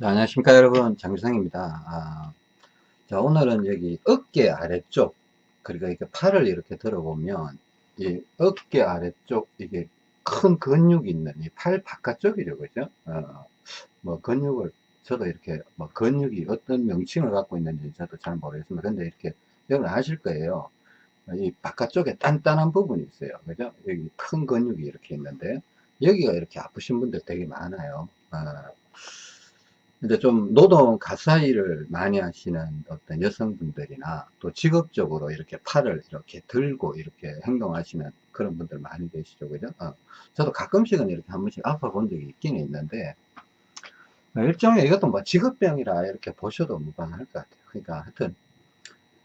자, 안녕하십니까 여러분. 장규상입니다. 아, 자 오늘은 여기 어깨 아래쪽 그러니까 이렇게 팔을 이렇게 들어보면 이 어깨 아래쪽 이게 큰 근육이 있는 이 팔 바깥쪽이죠 그죠? 어, 뭐 근육을 저도 이렇게 뭐 근육이 어떤 명칭을 갖고 있는지 저도 잘 모르겠습니다. 근데 이렇게 여러분 아실 거예요. 이 바깥쪽에 단단한 부분이 있어요 그죠? 여기 큰 근육이 이렇게 있는데 여기가 이렇게 아프신 분들 되게 많아요. 어, 이제 좀 노동 가사 일을 많이 하시는 어떤 여성분들이나 또 직업적으로 이렇게 팔을 이렇게 들고 이렇게 행동하시는 그런 분들 많이 계시죠. 그죠? 어. 저도 가끔씩은 이렇게 한 번씩 아파 본 적이 있기는 있는데 일종의 이것도 뭐 직업병이라 이렇게 보셔도 무방할 것 같아요. 그러니까 하여튼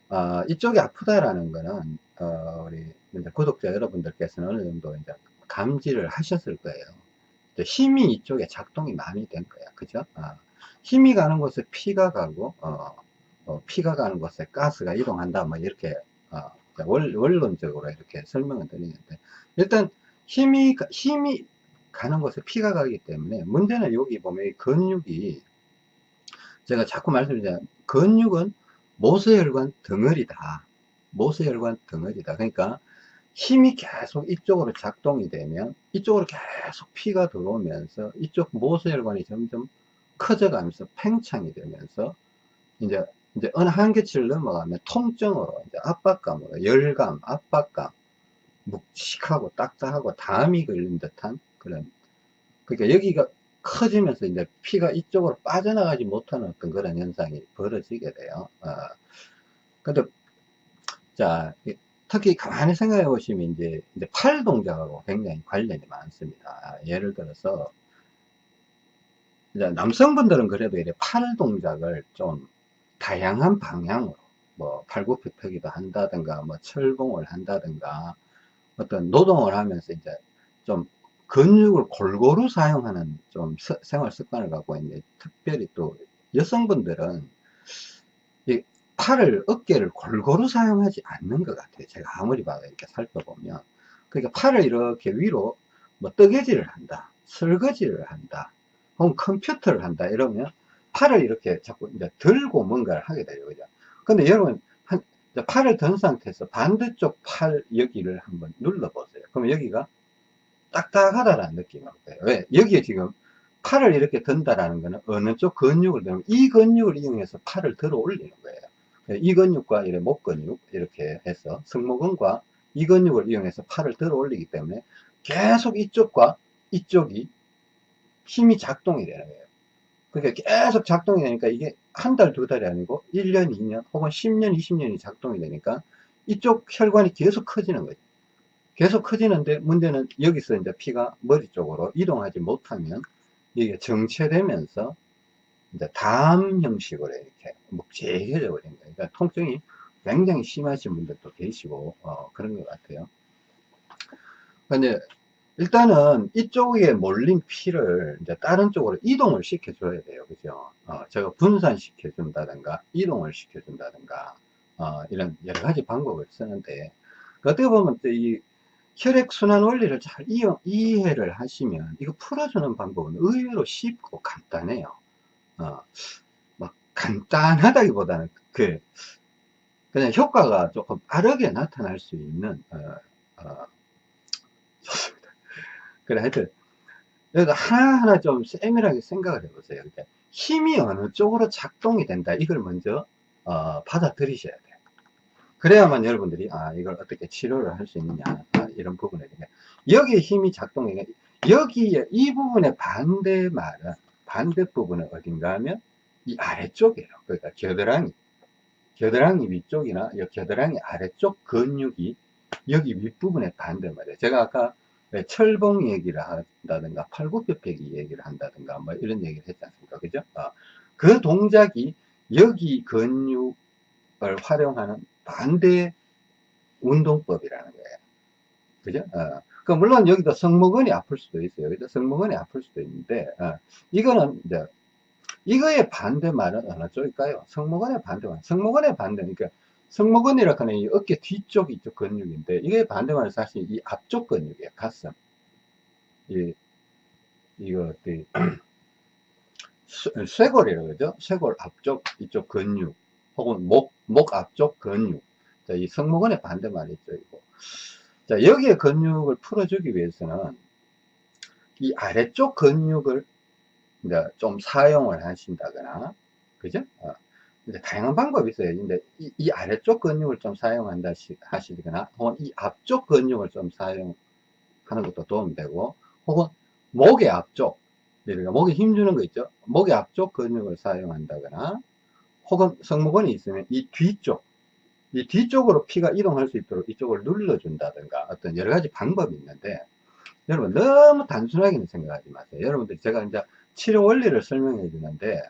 어, 이쪽이 아프다라는 거는 어, 우리 구독자 여러분들께서는 어느 정도 이제 감지를 하셨을 거예요. 힘이 이쪽에 작동이 많이 된 거야. 그죠? 어. 힘이 가는 곳에 피가 가고 어, 어, 피가 가는 곳에 가스가 이동한다. 뭐 이렇게 어, 원, 원론적으로 이렇게 설명을 드리는데 일단 힘이 힘이 가는 곳에 피가 가기 때문에 문제는 여기 보면 근육이 제가 자꾸 말씀드리자 근육은 모세혈관 덩어리다. 모세혈관 덩어리다. 그러니까 힘이 계속 이쪽으로 작동이 되면 이쪽으로 계속 피가 들어오면서 이쪽 모세혈관이 점점 커져가면서 팽창이 되면서 이제 이제 어느 한계치를 넘어가면 통증으로 이제 압박감으로 열감, 압박감, 묵직하고 딱딱하고 담이 걸린 듯한 그런 그러니까 여기가 커지면서 이제 피가 이쪽으로 빠져나가지 못하는 어떤 그런 현상이 벌어지게 돼요. 어. 근데 자 특히 가만히 생각해 보시면 이제, 이제 팔 동작하고 굉장히 관련이 많습니다. 예를 들어서 남성분들은 그래도 이래 팔 동작을 좀 다양한 방향으로 뭐 팔굽혀펴기도 한다든가 뭐 철봉을 한다든가 어떤 노동을 하면서 이제 좀 근육을 골고루 사용하는 좀 생활 습관을 갖고 있는데 특별히 또 여성분들은 이 팔을 어깨를 골고루 사용하지 않는 것 같아요. 제가 아무리 봐도 이렇게 살펴보면. 그러니까 팔을 이렇게 위로 뭐 뜨개질을 한다 설거지를 한다 혹은 컴퓨터를 한다 이러면 팔을 이렇게 자꾸 이제 들고 뭔가를 하게 돼요. 그죠? 근데 여러분, 한, 팔을 든 상태에서 반대쪽 팔 여기를 한번 눌러 보세요. 그러면 여기가 딱딱하다라는 느낌이 올 거예요. 왜? 여기에 지금 팔을 이렇게 든다라는 거는 어느 쪽 근육을 들면 이 근육을 이용해서 팔을 들어 올리는 거예요. 이 근육과 이래 목 근육 이렇게 해서 승모근과 이 근육을 이용해서 팔을 들어 올리기 때문에 계속 이쪽과 이쪽이 힘이 작동이 되는 거예요. 그러니까 계속 작동이 되니까 이게 한 달, 두 달이 아니고 1년, 2년, 혹은 10년, 20년이 작동이 되니까 이쪽 혈관이 계속 커지는 거죠. 계속 커지는데 문제는 여기서 이제 피가 머리 쪽으로 이동하지 못하면 이게 정체되면서 이제 담 형식으로 이렇게 묵직해져 버린 거예요. 그러니까 통증이 굉장히 심하신 분들도 계시고, 어, 그런 것 같아요. 근데 일단은 이쪽에 몰린 피를 이제 다른 쪽으로 이동을 시켜줘야 돼요. 그죠? 어, 제가 분산시켜준다든가, 이동을 시켜준다든가, 어, 이런 여러 가지 방법을 쓰는데, 어떻게 보면 이 혈액순환 원리를 잘 이용, 이해를 하시면, 이거 풀어주는 방법은 의외로 쉽고 간단해요. 어, 막 간단하다기보다는 그, 그냥 효과가 조금 빠르게 나타날 수 있는, 어, 어, 그래, 하여튼, 여기서 하나하나 좀 세밀하게 생각을 해보세요. 이렇게 힘이 어느 쪽으로 작동이 된다. 이걸 먼저, 어, 받아들이셔야 돼요. 그래야만 여러분들이, 아, 이걸 어떻게 치료를 할 수 있느냐. 아, 이런 부분에 대해. 여기에 힘이 작동해. 여기에, 이 부분의 반대 말은, 반대 부분은 어딘가 하면, 이 아래쪽이에요. 그러니까 겨드랑이. 겨드랑이 위쪽이나 겨드랑이 아래쪽 근육이 여기 윗부분에 반대 말이에요. 제가 아까 네, 철봉 얘기를 한다든가 팔굽혀펴기 얘기를 한다든가 뭐 이런 얘기를 했지 않습니까? 그죠? 어, 그 동작이 여기 근육을 활용하는 반대 운동법이라는 거예요. 그죠? 어, 그 물론 여기도 성모근이 아플 수도 있어요. 그죠? 성모근이 아플 수도 있는데 어, 이거는 이제 이거의 반대말은 어느 쪽일까요? 성모근의 반대말. 성모근의 반대 그러니까 승모근이라고 하는 이 어깨 뒤쪽 이쪽 근육인데 이게 반대말은 사실 이 앞쪽 근육이에요 가슴 이 이거 그 쇄- 쇄골이라고 그러죠. 쇄골 앞쪽 이쪽 근육 혹은 목, 목 앞쪽 근육. 자, 이 승모근의 반대말이죠. 이거. 자, 여기에 근육을 풀어주기 위해서는 이 아래쪽 근육을 이제 좀 사용을 하신다거나, 그죠? 어, 이제 다양한 방법이 있어요. 근데 이, 이 아래쪽 근육을 좀 사용한다 시- 하시거나, 혹은 이 앞쪽 근육을 좀 사용하는 것도 도움이 되고, 혹은 목의 앞쪽, 그러니까 목에 힘주는 거 있죠? 목의 앞쪽 근육을 사용한다거나, 혹은 승모근이 있으면 이 뒤쪽, 이 뒤쪽으로 피가 이동할 수 있도록 이쪽을 눌러준다든가 어떤 여러 가지 방법이 있는데, 여러분 너무 단순하게는 생각하지 마세요. 여러분들이 제가 이제 치료 원리를 설명해 주는데,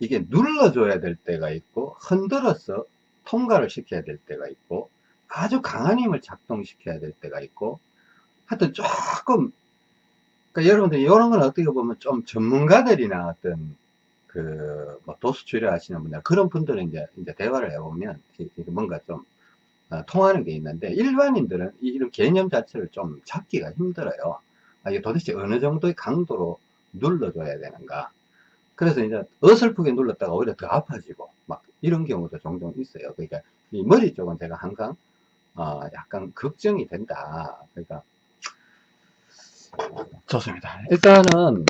이게 눌러줘야 될 때가 있고, 흔들어서 통과를 시켜야 될 때가 있고, 아주 강한 힘을 작동시켜야 될 때가 있고, 하여튼 조금, 그러니까 여러분들이 이런 건 어떻게 보면 좀 전문가들이나 어떤 그, 뭐, 도수 치료 하시는 분들, 그런 분들은 이제, 이제 대화를 해보면, 뭔가 좀, 어, 통하는 게 있는데, 일반인들은 이- 이런 개념 자체를 좀 잡기가 힘들어요. 아, 이게 도대체 어느 정도의 강도로 눌러줘야 되는가. 그래서 이제 어설프게 눌렀다가 오히려 더 아파지고, 막, 이런 경우도 종종 있어요. 그러니까, 이 머리 쪽은 제가 항상, 어, 약간 걱정이 된다. 그러니까, 좋습니다. 일단은,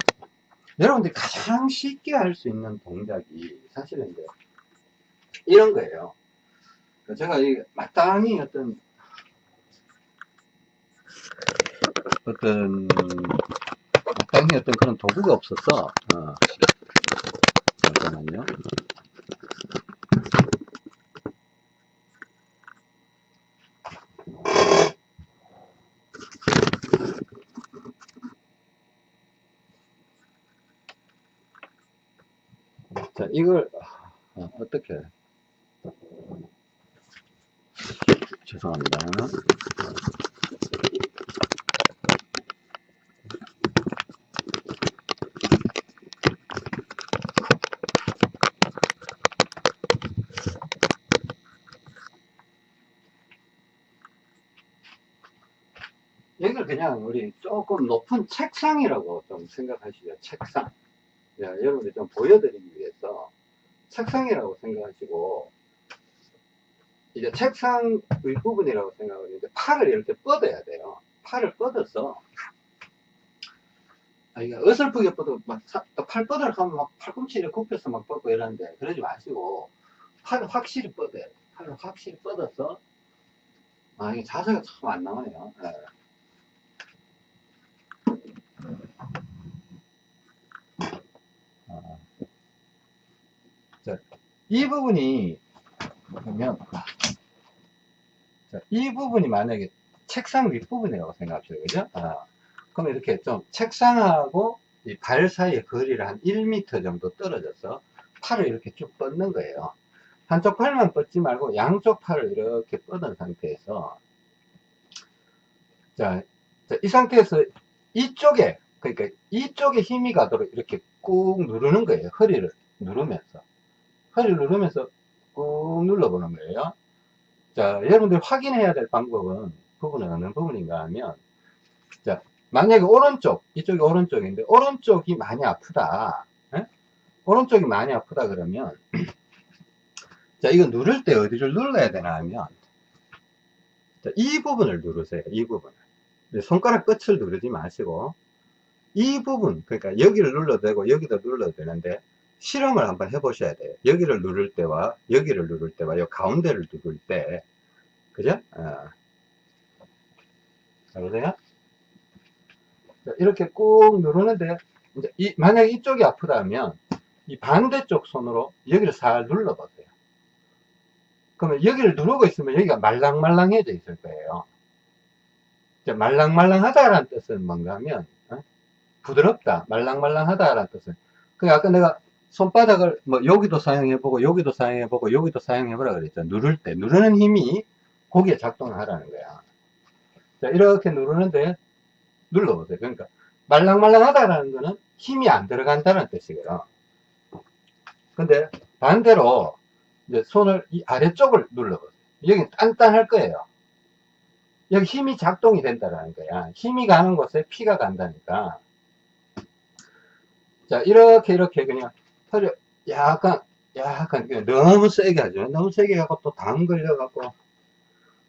여러분들이 가장 쉽게 할 수 있는 동작이 사실은 이제 이런 거예요. 그 제가 이 마땅히 어떤 어떤 마땅히 어떤 그런 도구가 없어서 어, 잠깐만요. 자, 이걸 어, 어떻게 죄송합니다. 이걸 그냥 우리 조금 높은 책상이라고 좀 생각하시죠. 책상. 야, 여러분들 좀 보여드리기 위해서 책상이라고 생각하시고 이제 책상 윗부분이라고 생각을 이제 팔을 이렇게 뻗어야 돼요. 팔을 뻗어서 아, 이게 어설프게 뻗어 막팔 뻗으려 하면 막 팔꿈치를 굽혀서 막 뻗고 이러는데 그러지 마시고 팔을 확실히 뻗어야 돼. 팔을 확실히 뻗어서 아 이게 자세가 참 안 나오네요. 예. 이 부분이 보면 자, 이 부분이 만약에 책상 윗부분이라고 생각합시다. 그죠? 아, 그럼 이렇게 좀 책상하고 이 발 사이의 거리를 한 1m 정도 떨어져서 팔을 이렇게 쭉 뻗는 거예요. 한쪽 팔만 뻗지 말고 양쪽 팔을 이렇게 뻗은 상태에서 자, 자, 이 상태에서 이쪽에 그러니까 이쪽에 힘이 가도록 이렇게 꾹 누르는 거예요. 허리를 누르면서 허리를 누르면서 꾹 눌러보는 거예요. 자, 여러분들 확인해야 될 방법은 부분은 어느 부분인가 하면 자, 만약에 오른쪽, 이쪽이 오른쪽인데 오른쪽이 많이 아프다. 예? 오른쪽이 많이 아프다 그러면 자, 이거 누를 때 어디를 눌러야 되나 하면 자, 이 부분을 누르세요. 이 부분을. 손가락 끝을 누르지 마시고 이 부분, 그러니까 여기를 눌러도 되고 여기도 눌러도 되는데 실험을 한번 해보셔야 돼요. 여기를 누를 때와 여기를 누를 때와 이 가운데를 누를 때 그죠? 어. 자, 보세요. 자, 이렇게 꾹 누르는데 이제 이, 만약에 이쪽이 아프다면 이 반대쪽 손으로 여기를 살 눌러보세요. 그러면 여기를 누르고 있으면 여기가 말랑말랑해져 있을 거예요. 이제 말랑말랑하다라는 뜻은 뭔가 하면 어? 부드럽다, 말랑말랑하다라는 뜻은 그 아까 내가 손바닥을 뭐 여기도 사용해보고 여기도 사용해보고 여기도 사용해보라 그랬죠. 누를 때 누르는 힘이 거기에 작동을 하라는 거야. 자, 이렇게 누르는데 눌러보세요. 그러니까 말랑말랑하다라는 거는 힘이 안 들어간다는 뜻이거든. 근데 반대로 이제 손을 이 아래쪽을 눌러보세요. 여기 단단할 거예요. 여기 힘이 작동이 된다라는 거야. 힘이 가는 곳에 피가 간다니까. 자, 이렇게, 이렇게 그냥 털을 약간, 약간 너무 세게 하죠. 너무 세게 하고 또담 걸려 갖고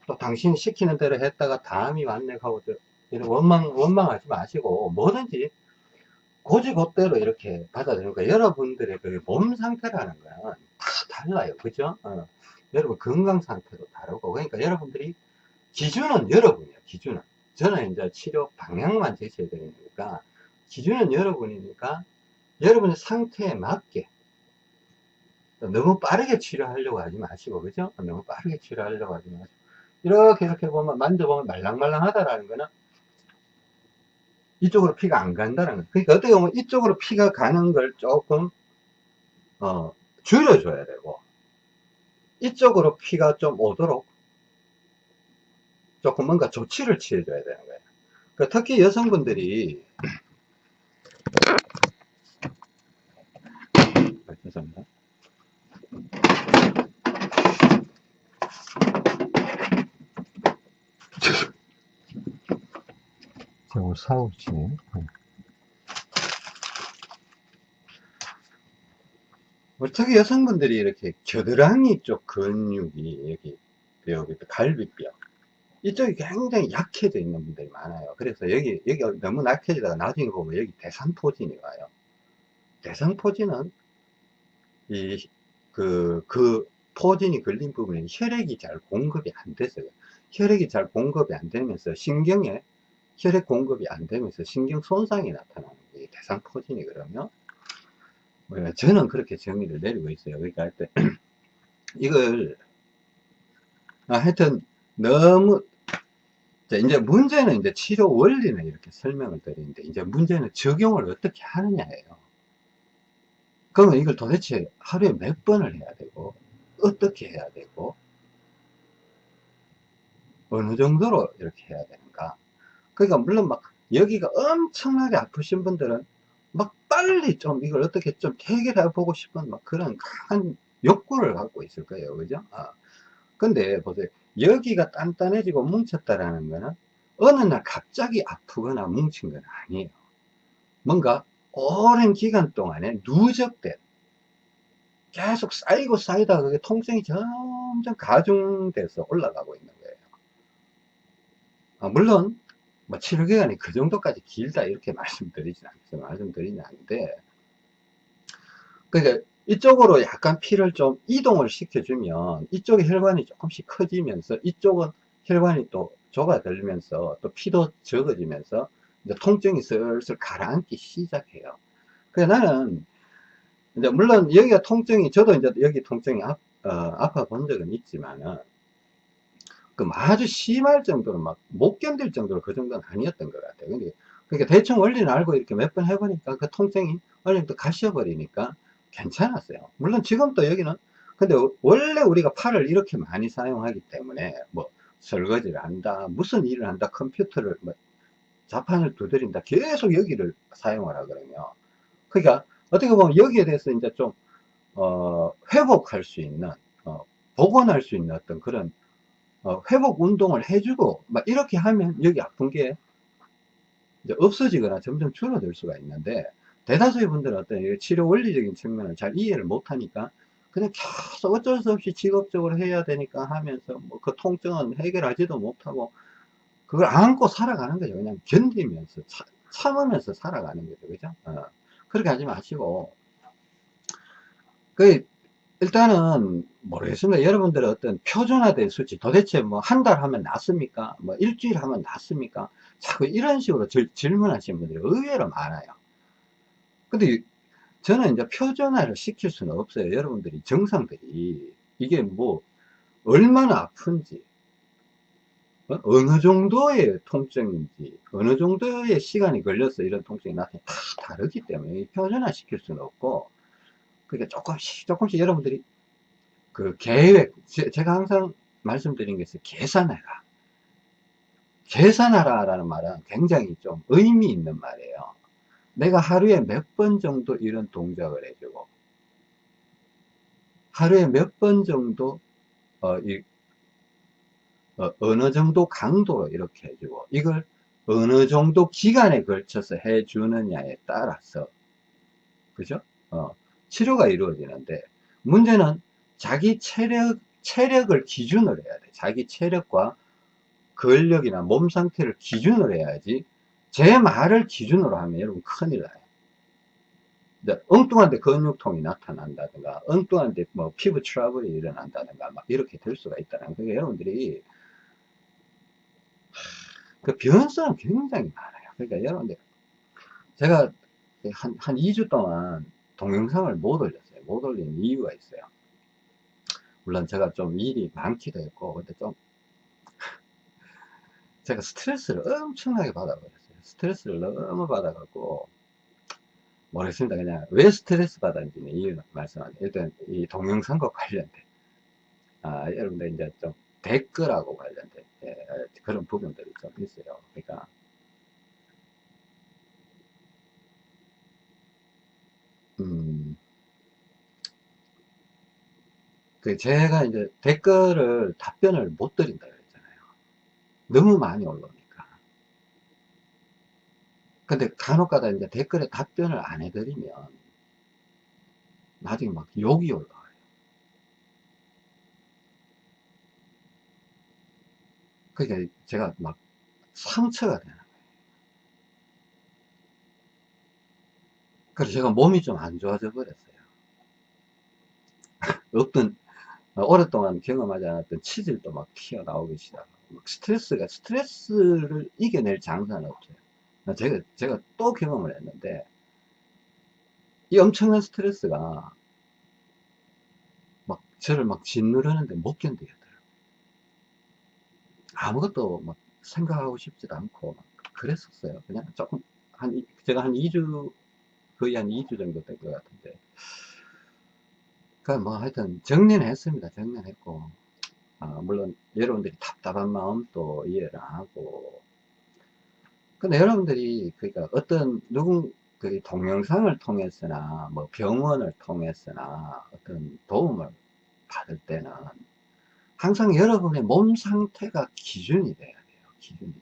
또 당신이 시키는 대로 했다가 다음이 왔네 하고 이런 원망, 원망하지 마시고 뭐든지 고지고대로 이렇게 받아들이니까 여러분들의 그 몸 상태라는 건다 달라요. 그죠? 어. 여러분 건강 상태도 다르고 그러니까 여러분들이 기준은 여러분이에요. 기준은. 저는 이제 치료 방향만 제시해 드리니까 기준은 여러분이니까 여러분의 상태에 맞게 너무 빠르게 치료하려고 하지 마시고 그죠? 너무 빠르게 치료하려고 하지 마시고 이렇게 이렇게 보면 만져보면 말랑말랑하다라는 거는 이쪽으로 피가 안 간다는 거예요. 그러니까 어떻게 보면 이쪽으로 피가 가는 걸 조금 어, 줄여줘야 되고 이쪽으로 피가 좀 오도록 조금 뭔가 조치를 취해줘야 되는 거예요. 그 특히 여성분들이 아, 죄송합니다. 오늘 사고 치네. 특히 여성분들이 이렇게 겨드랑이 쪽 근육이 여기 여기 갈비뼈 이쪽이 굉장히 약해져 있는 분들이 많아요. 그래서 여기 여기 너무 약해지다가 나중에 보면 여기 대상포진이 와요. 대상포진은 이 그, 그 포진이 걸린 부분에 혈액이 잘 공급이 안 돼서요. 혈액이 잘 공급이 안 되면서 신경에 혈액 공급이 안 되면서 신경 손상이 나타나는 게 대상 포진이거든요. 뭐, 저는 그렇게 정의를 내리고 있어요. 그러니까 하여튼 이걸 아, 하여튼 너무 이제 문제는 이제 치료 원리는 이렇게 설명을 드리는데 이제 문제는 적용을 어떻게 하느냐예요. 그러면 이걸 도대체 하루에 몇 번을 해야 되고 어떻게 해야 되고 어느 정도로 이렇게 해야 되는가? 그러니까 물론 막 여기가 엄청나게 아프신 분들은 막 빨리 좀 이걸 어떻게 좀 해결해 보고 싶은 막 그런 강한 욕구를 갖고 있을 거예요. 그죠? 아. 근데 보세요. 여기가 단단해지고 뭉쳤다라는 거는 어느 날 갑자기 아프거나 뭉친 건 아니에요. 뭔가 오랜 기간 동안에 누적된 계속 쌓이고 쌓이다가 그게 통증이 점점 가중돼서 올라가고 있는 거예요. 아, 물론 뭐 치료 기간이 그 정도까지 길다 이렇게 말씀드리진 않겠어요. 말씀드리진 않는데 그러니까 이쪽으로 약간 피를 좀 이동을 시켜주면 이쪽의 혈관이 조금씩 커지면서 이쪽은 혈관이 또 좁아들면서 또 피도 적어지면서 이제 통증이 슬슬 가라앉기 시작해요. 그래서 나는 이제 물론 여기가 통증이 저도 이제 여기 통증이 아, 어, 아파 본 적은 있지만은 그 아주 심할 정도로 막 못 견딜 정도로 그 정도는 아니었던 것 같아요. 근데 그러니까 대충 원리는 알고 이렇게 몇 번 해보니까 그 통증이 어느 정도 가셔버리니까 괜찮았어요. 물론 지금도 여기는 근데 원래 우리가 팔을 이렇게 많이 사용하기 때문에 뭐 설거지를 한다 무슨 일을 한다 컴퓨터를 뭐 자판을 두드린다. 계속 여기를 사용하라 그러면. 그러니까 어떻게 보면 여기에 대해서 이제 좀 어, 회복할 수 있는 어, 복원할 수 있는 어떤 그런 어, 회복 운동을 해주고 막 이렇게 하면 여기 아픈 게 이제 없어지거나 점점 줄어들 수가 있는데 대다수의 분들은 어떤 치료 원리적인 측면을 잘 이해를 못하니까 그냥 계속 어쩔 수 없이 직업적으로 해야 되니까 하면서 뭐 그 통증은 해결하지도 못하고 그걸 안고 살아가는 거죠. 그냥 견디면서, 차, 참으면서 살아가는 거죠. 그죠? 어. 그렇게 하지 마시고. 그, 일단은, 모르겠습니다. 여러분들의 어떤 표준화된 수치, 도대체 뭐 한 달 하면 낫습니까? 뭐 일주일 하면 낫습니까? 자꾸 이런 식으로 질, 질문하시는 분들이 의외로 많아요. 근데 저는 이제 표준화를 시킬 수는 없어요. 여러분들이, 정상들이. 이게 뭐, 얼마나 아픈지, 어? 어느 정도의 통증인지 어느 정도의 시간이 걸려서 이런 통증이 나타나 다 다르기 때문에 표준화 시킬 수는 없고 그러니까 조금씩 조금씩 여러분들이 그 계획 제 가 항상 말씀드린 게 있어요. 계산해라. 계산하라 라는 말은 굉장히 좀 의미 있는 말이에요. 내가 하루에 몇 번 정도 이런 동작을 해주고 하루에 몇 번 정도 어, 이, 어, 느 정도 강도로 이렇게 해주고 이걸 어느 정도 기간에 걸쳐서 해주느냐에 따라서 그죠? 어, 치료가 이루어지는데, 문제는 자기 체력, 체력을 기준으로 해야 돼. 자기 체력과 근력이나 몸 상태를 기준으로 해야지, 제 말을 기준으로 하면 여러분 큰일 나요. 이제 엉뚱한데 근육통이 나타난다든가, 엉뚱한데 뭐 피부 트러블이 일어난다든가, 막 이렇게 될 수가 있다는 거예요. 여러분들이, 그 변수는 굉장히 많아요. 그러니까 여러분들, 제가 한, 한 2주 동안 동영상을 못 올렸어요. 못 올린 이유가 있어요. 물론 제가 좀 일이 많기도 했고, 근데 좀, 제가 스트레스를 엄청나게 받아버렸어요. 스트레스를 너무 받아갖고, 모르겠습니다. 그냥 왜 스트레스 받았는지는 이유 말씀하세요. 일단 이 동영상과 관련된, 아, 여러분들 이제 좀 댓글하고 관련된 예, 그런 부분들이 좀 있어요. 그러니까, 음, 그 제가 이제 댓글을 답변을 못 드린다 그랬잖아요. 너무 많이 올라오니까. 근데 간혹가다 이제 댓글에 답변을 안 해드리면 나중에 막 욕이 올라와요. 그러니까 제가 막 상처가 되는 거예요. 그래서 제가 몸이 좀 안 좋아져 버렸어요. 어떤 어, 오랫동안 경험하지 않았던 치질도 막 튀어나오기 시작하고 막 스트레스가 스트레스를 이겨낼 장사는 없어요. 어, 제가 제가 또 경험을 했는데 이 엄청난 스트레스가 막 저를 막 짓누르는데 못 견디겠더라고요. 아무것도 막 생각하고 싶지도 않고 막 그랬었어요. 그냥 조금 한 이- 제가 한 2주 거의 한 2주 정도 된것 같은데 그뭐 하여튼 정리는 했습니다. 정리는 했고 아, 물론 여러분들이 답답한 마음도 이해를 하고 근데 여러분들이 그러니까 어떤 누군 그 동영상을 통해서나 뭐 병원을 통해서나 어떤 도움을 받을 때는 항상 여러분의 몸 상태가 기준이 돼야 돼요. 기준이.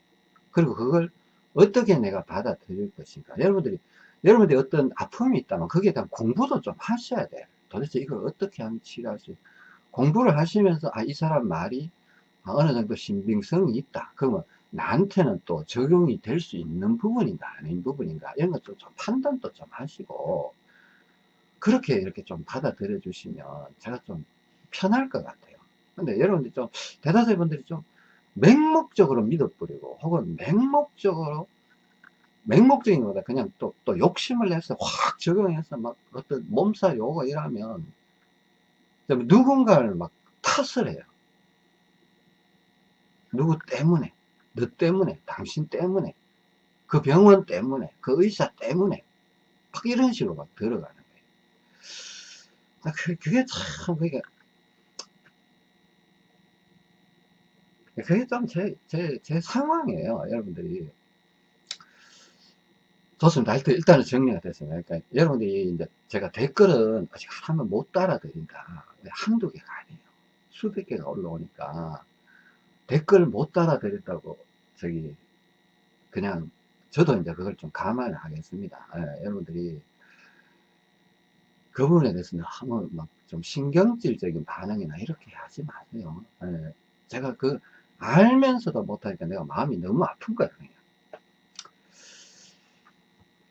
그리고 그걸 어떻게 내가 받아들일 것인가. 여러분들이 여러분들이 어떤 아픔이 있다면 거기에 대한 공부도 좀 하셔야 돼요. 도대체 이걸 어떻게 하면 치료할 수있 공부를 하시면서 아 이 사람 말이 아, 어느 정도 신빙성이 있다. 그러면 나한테는 또 적용이 될 수 있는 부분인가 아닌 부분인가 이런 것도 좀 판단도 좀 하시고 그렇게 이렇게 좀 받아들여 주시면 제가 좀 편할 것 같아요. 근데 여러분들이 좀 대다수의 분들이 좀 맹목적으로 믿어버리고 혹은 맹목적으로 맹목적인 거다 그냥 또, 또 욕심을 내서 확 적용해서 막 어떤 몸살이 오고 이러면 좀 누군가를 막 탓을 해요. 누구 때문에, 너 때문에, 당신 때문에, 그 병원 때문에, 그 의사 때문에, 막 이런 식으로 막 들어가는 거예요. 아, 그, 그게 참, 그게, 그게 좀 제, 제, 제 상황이에요, 여러분들이. 좋습니다. 하여튼 일단은 정리가 됐습니다. 그러니까 여러분들이 이제 제가 댓글은 아직 하나만 못 따라드린다. 한두 개가 아니에요. 수백 개가 올라오니까 댓글 못 따라드린다고 저기 그냥 저도 이제 그걸 좀 감안을 하겠습니다. 예, 여러분들이 그 부분에 대해서는 한번 막좀 신경질적인 반응이나 이렇게 하지 마세요. 예, 제가 그 알면서도 못하니까 내가 마음이 너무 아픈 거예요. 그냥.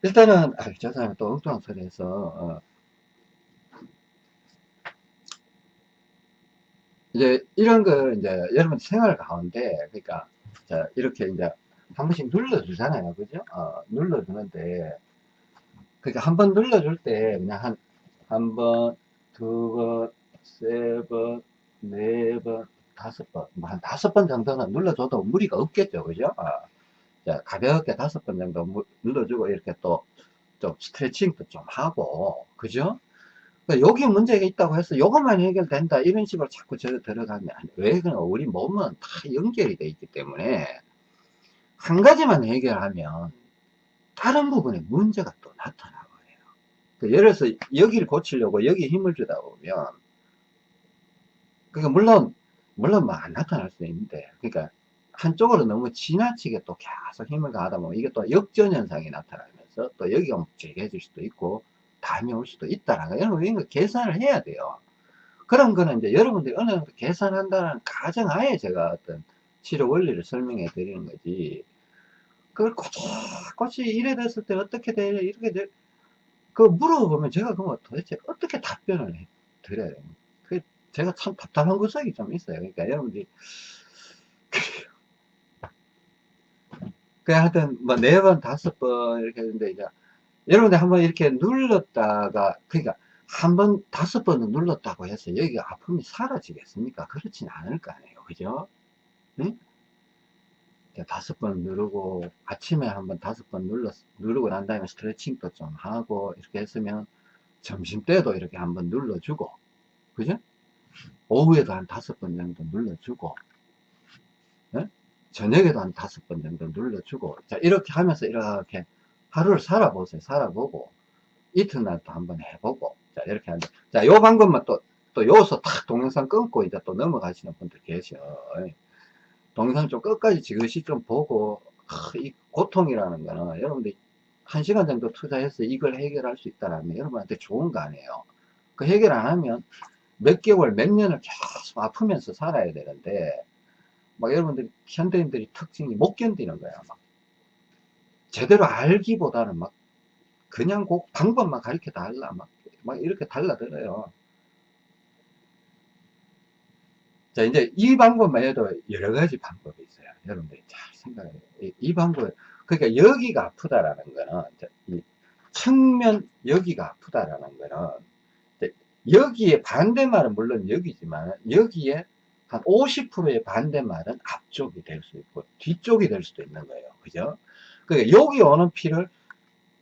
일단은 아, 저 사람이 또 엉뚱한 소리 해서 어, 이제 이런 거 이제 여러분 생활 가운데 그러니까 자, 이렇게 이제 한 번씩 눌러주잖아요 그죠 어, 눌러주는데 그러니까 한 번 눌러줄 때 그냥 한 한 번, 두 번, 세 번, 네 번, 다섯 번, 뭐한 다섯 번 정도는 눌러줘도 무리가 없겠죠. 그죠? 어, 자, 가볍게 다섯 번 정도 무- 눌러주고 이렇게 또 좀 스트레칭도 좀 하고 그죠? 그러니까 여기 문제가 있다고 해서 이것만 해결된다 이런 식으로 자꾸 저 들어가면. 왜 그러냐 우리 몸은 다 연결이 돼 있기 때문에 한 가지만 해결하면 다른 부분에 문제가 또 나타나거든요. 그 예를 들어서 여기를 고치려고 여기 힘을 주다 보면 그러니까 물론 물론 뭐 안 나타날 수 있는데 그러니까 한쪽으로 너무 지나치게 또 계속 힘을 가하다 보면 이게 또 역전 현상이 나타나면서 또 여기가 묵직해질 수도 있고 감이 올 수도 있다라는 거. 여러분, 이런 거 계산을 해야 돼요. 그런 거는 이제 여러분들이 어느 정도 계산한다는 가정하에 제가 어떤 치료 원리를 설명해 드리는 거지. 그걸 꼬치꼬치 이래 됐을 때 어떻게 돼? 이렇게 돼? 그 물어보면 제가 그거 도대체 어떻게 답변을 해 드려야? 그 제가 참 답답한 구석이 좀 있어요. 그러니까 여러분들이 그 하여튼 뭐네 번 다섯 번 이렇게 했는데 이제 여러분들 한번 이렇게 눌렀다가 그러니까 한 번 다섯 번은 눌렀다고 해서 여기가 아픔이 사라지겠습니까? 그렇진 않을 거 아니에요. 그죠? 응? 다섯 번 누르고 아침에 한번 다섯 번 눌렀 누르고 난 다음에 스트레칭도 좀 하고 이렇게 했으면 점심 때도 이렇게 한번 눌러주고 그죠? 오후에도 한 다섯 번 정도 눌러주고 예? 저녁에도 한 다섯 번 정도 눌러주고 자 이렇게 하면서 이렇게 하루를 살아보세요. 살아보고 이튿날도 한번 해보고 자 이렇게 하는 자요 방법만 또 또 여기서 탁 동영상 끊고 이제 또 넘어가시는 분들 계셔. 동영상 좀 끝까지 지그시 좀 보고 하, 이 고통이라는 거는 여러분들이 한 시간 정도 투자해서 이걸 해결할 수 있다면 여러분한테 좋은 거 아니에요. 그 해결 안 하면 몇 개월 몇 년을 계속 아프면서 살아야 되는데 막 여러분들이 현대인들이 특징이 못 견디는 거야 막. 제대로 알기보다는 막 그냥 꼭 방법만 가르쳐 달라 막, 막 이렇게 달라들어요. 자 이제 이 방법만 해도 여러 가지 방법이 있어요. 여러분들이 잘 생각해요. 이, 이 방법 그러니까 여기가 아프다라는 거는 이 측면 여기가 아프다라는 거는 여기에 반대말은 물론 여기지만 여기에 한 50%의 반대말은 앞쪽이 될 수 있고 뒤쪽이 될 수도 있는 거예요. 그죠? 그러니까 여기 오는 피를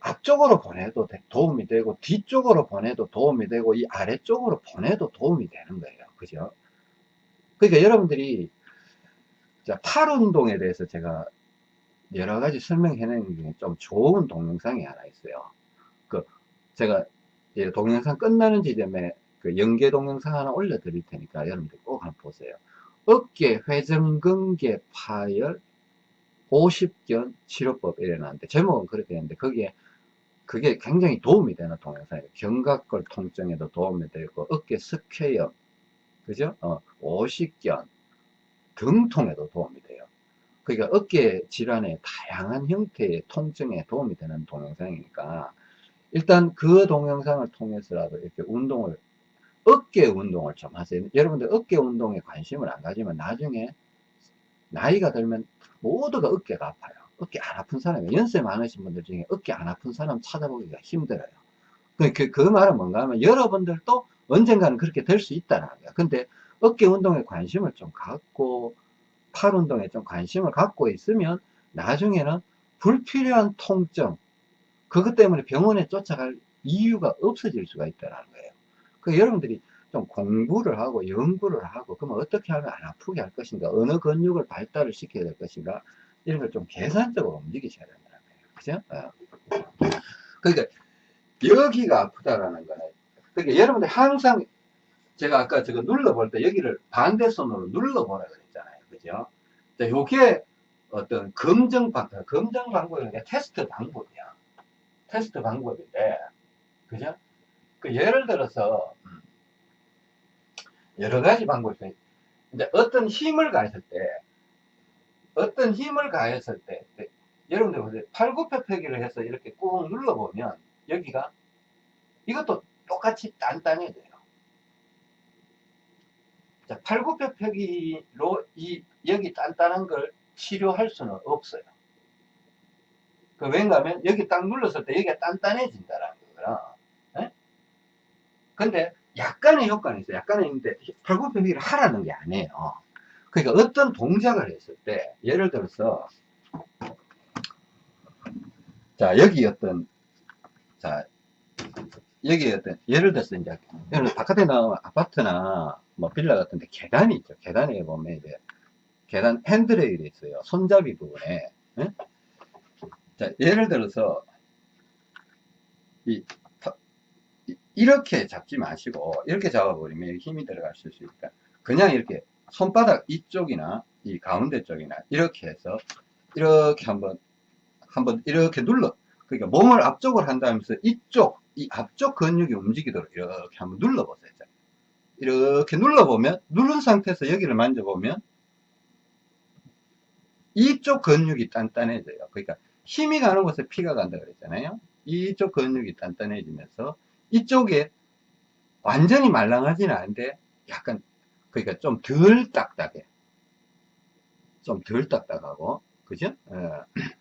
앞쪽으로 보내도 도움이 되고 뒤쪽으로 보내도 도움이 되고 이 아래쪽으로 보내도 도움이 되는 거예요. 그죠? 그러니까 여러분들이 팔 운동에 대해서 제가 여러 가지 설명해 내는 중에 좀 좋은 동영상이 하나 있어요. 그 제가 동영상 끝나는 지점에 그 연계 동영상 하나 올려 드릴 테니까 여러분들 꼭 한번 보세요. 어깨 회전근개 파열 50견 치료법 이래놨는데 제목은 그렇게 했는데 거기에 그게 굉장히 도움이 되는 동영상이에요. 견갑골 통증에도 도움이 되고 어깨 스퀘어 그죠? 어, 50견 등통에도 도움이 돼요. 그러니까 어깨 질환의 다양한 형태의 통증에 도움이 되는 동영상이니까 일단 그 동영상을 통해서라도 이렇게 운동을 어깨 운동을 좀 하세요. 여러분들 어깨 운동에 관심을 안 가지면 나중에 나이가 들면 모두가 어깨가 아파요. 어깨 안 아픈 사람이 연세 많으신 분들 중에 어깨 안 아픈 사람 찾아보기가 힘들어요. 그, 그, 그 말은 뭔가 하면 여러분들도 언젠가는 그렇게 될 수 있다는 거야 근데 어깨 운동에 관심을 좀 갖고 팔 운동에 좀 관심을 갖고 있으면 나중에는 불필요한 통증 그것 때문에 병원에 쫓아갈 이유가 없어질 수가 있다는 거예요 그 여러분들이 좀 공부를 하고 연구를 하고 그러면 어떻게 하면 안 아프게 할 것인가 어느 근육을 발달을 시켜야 될 것인가 이런 걸 좀 계산적으로 움직이셔야 된다는 거예요 그죠? 어. 그러니까 여기가 아프다라는 거는 그러니까 여러분들 항상 제가 아까 저거 눌러볼 때 여기를 반대손으로 눌러보라 그랬잖아요 그죠? 자, 요게 어떤 검정 방, 검정 방법이 테스트 방법이야 테스트 방법인데 그죠? 그 예를 들어서 여러 가지 방법이 있어요. 이제 어떤 힘을 가했을 때 어떤 힘을 가했을 때 여러분들 보세요. 팔굽혀펴기를 해서 이렇게 꾹 눌러보면 여기가 이것도 똑같이 단단해져요. 자, 팔굽혀펴기로 이 여기 단단한 걸 치료할 수는 없어요. 그 왠가 하면 여기 딱 눌렀을 때 여기가 단단해진다라는 거구나. 예? 근데 약간의 효과는 있어요. 약간은 있는데 팔굽혀펴기를 하라는 게 아니에요. 그러니까 어떤 동작을 했을 때 예를 들어서 자 여기 어떤 자 여기 어떤 예를 들어서 이제 여러분 바깥에 나오면 아파트나 뭐 빌라 같은데 계단이 있죠. 계단에 보면 이제 계단 핸드레일이 있어요. 손잡이 부분에 예? 자 예를 들어서 이 이렇게 잡지 마시고 이렇게 잡아버리면 힘이 들어갈 수 있으니까 그냥 이렇게 손바닥 이쪽이나 이 가운데 쪽이나 이렇게 해서 이렇게 한번 한번 이렇게 눌러 그러니까 몸을 앞쪽으로 한다면서 이쪽 이 앞쪽 근육이 움직이도록 이렇게 한번 눌러보세요. 자, 이렇게 눌러보면, 누른 상태에서 여기를 만져보면, 이쪽 근육이 단단해져요. 그러니까 힘이 가는 곳에 피가 간다 그랬잖아요. 이쪽 근육이 단단해지면서 이쪽에 완전히 말랑하지는 않은데 약간 그러니까 좀 덜 딱딱해. 좀 덜 딱딱하고 그죠? 어.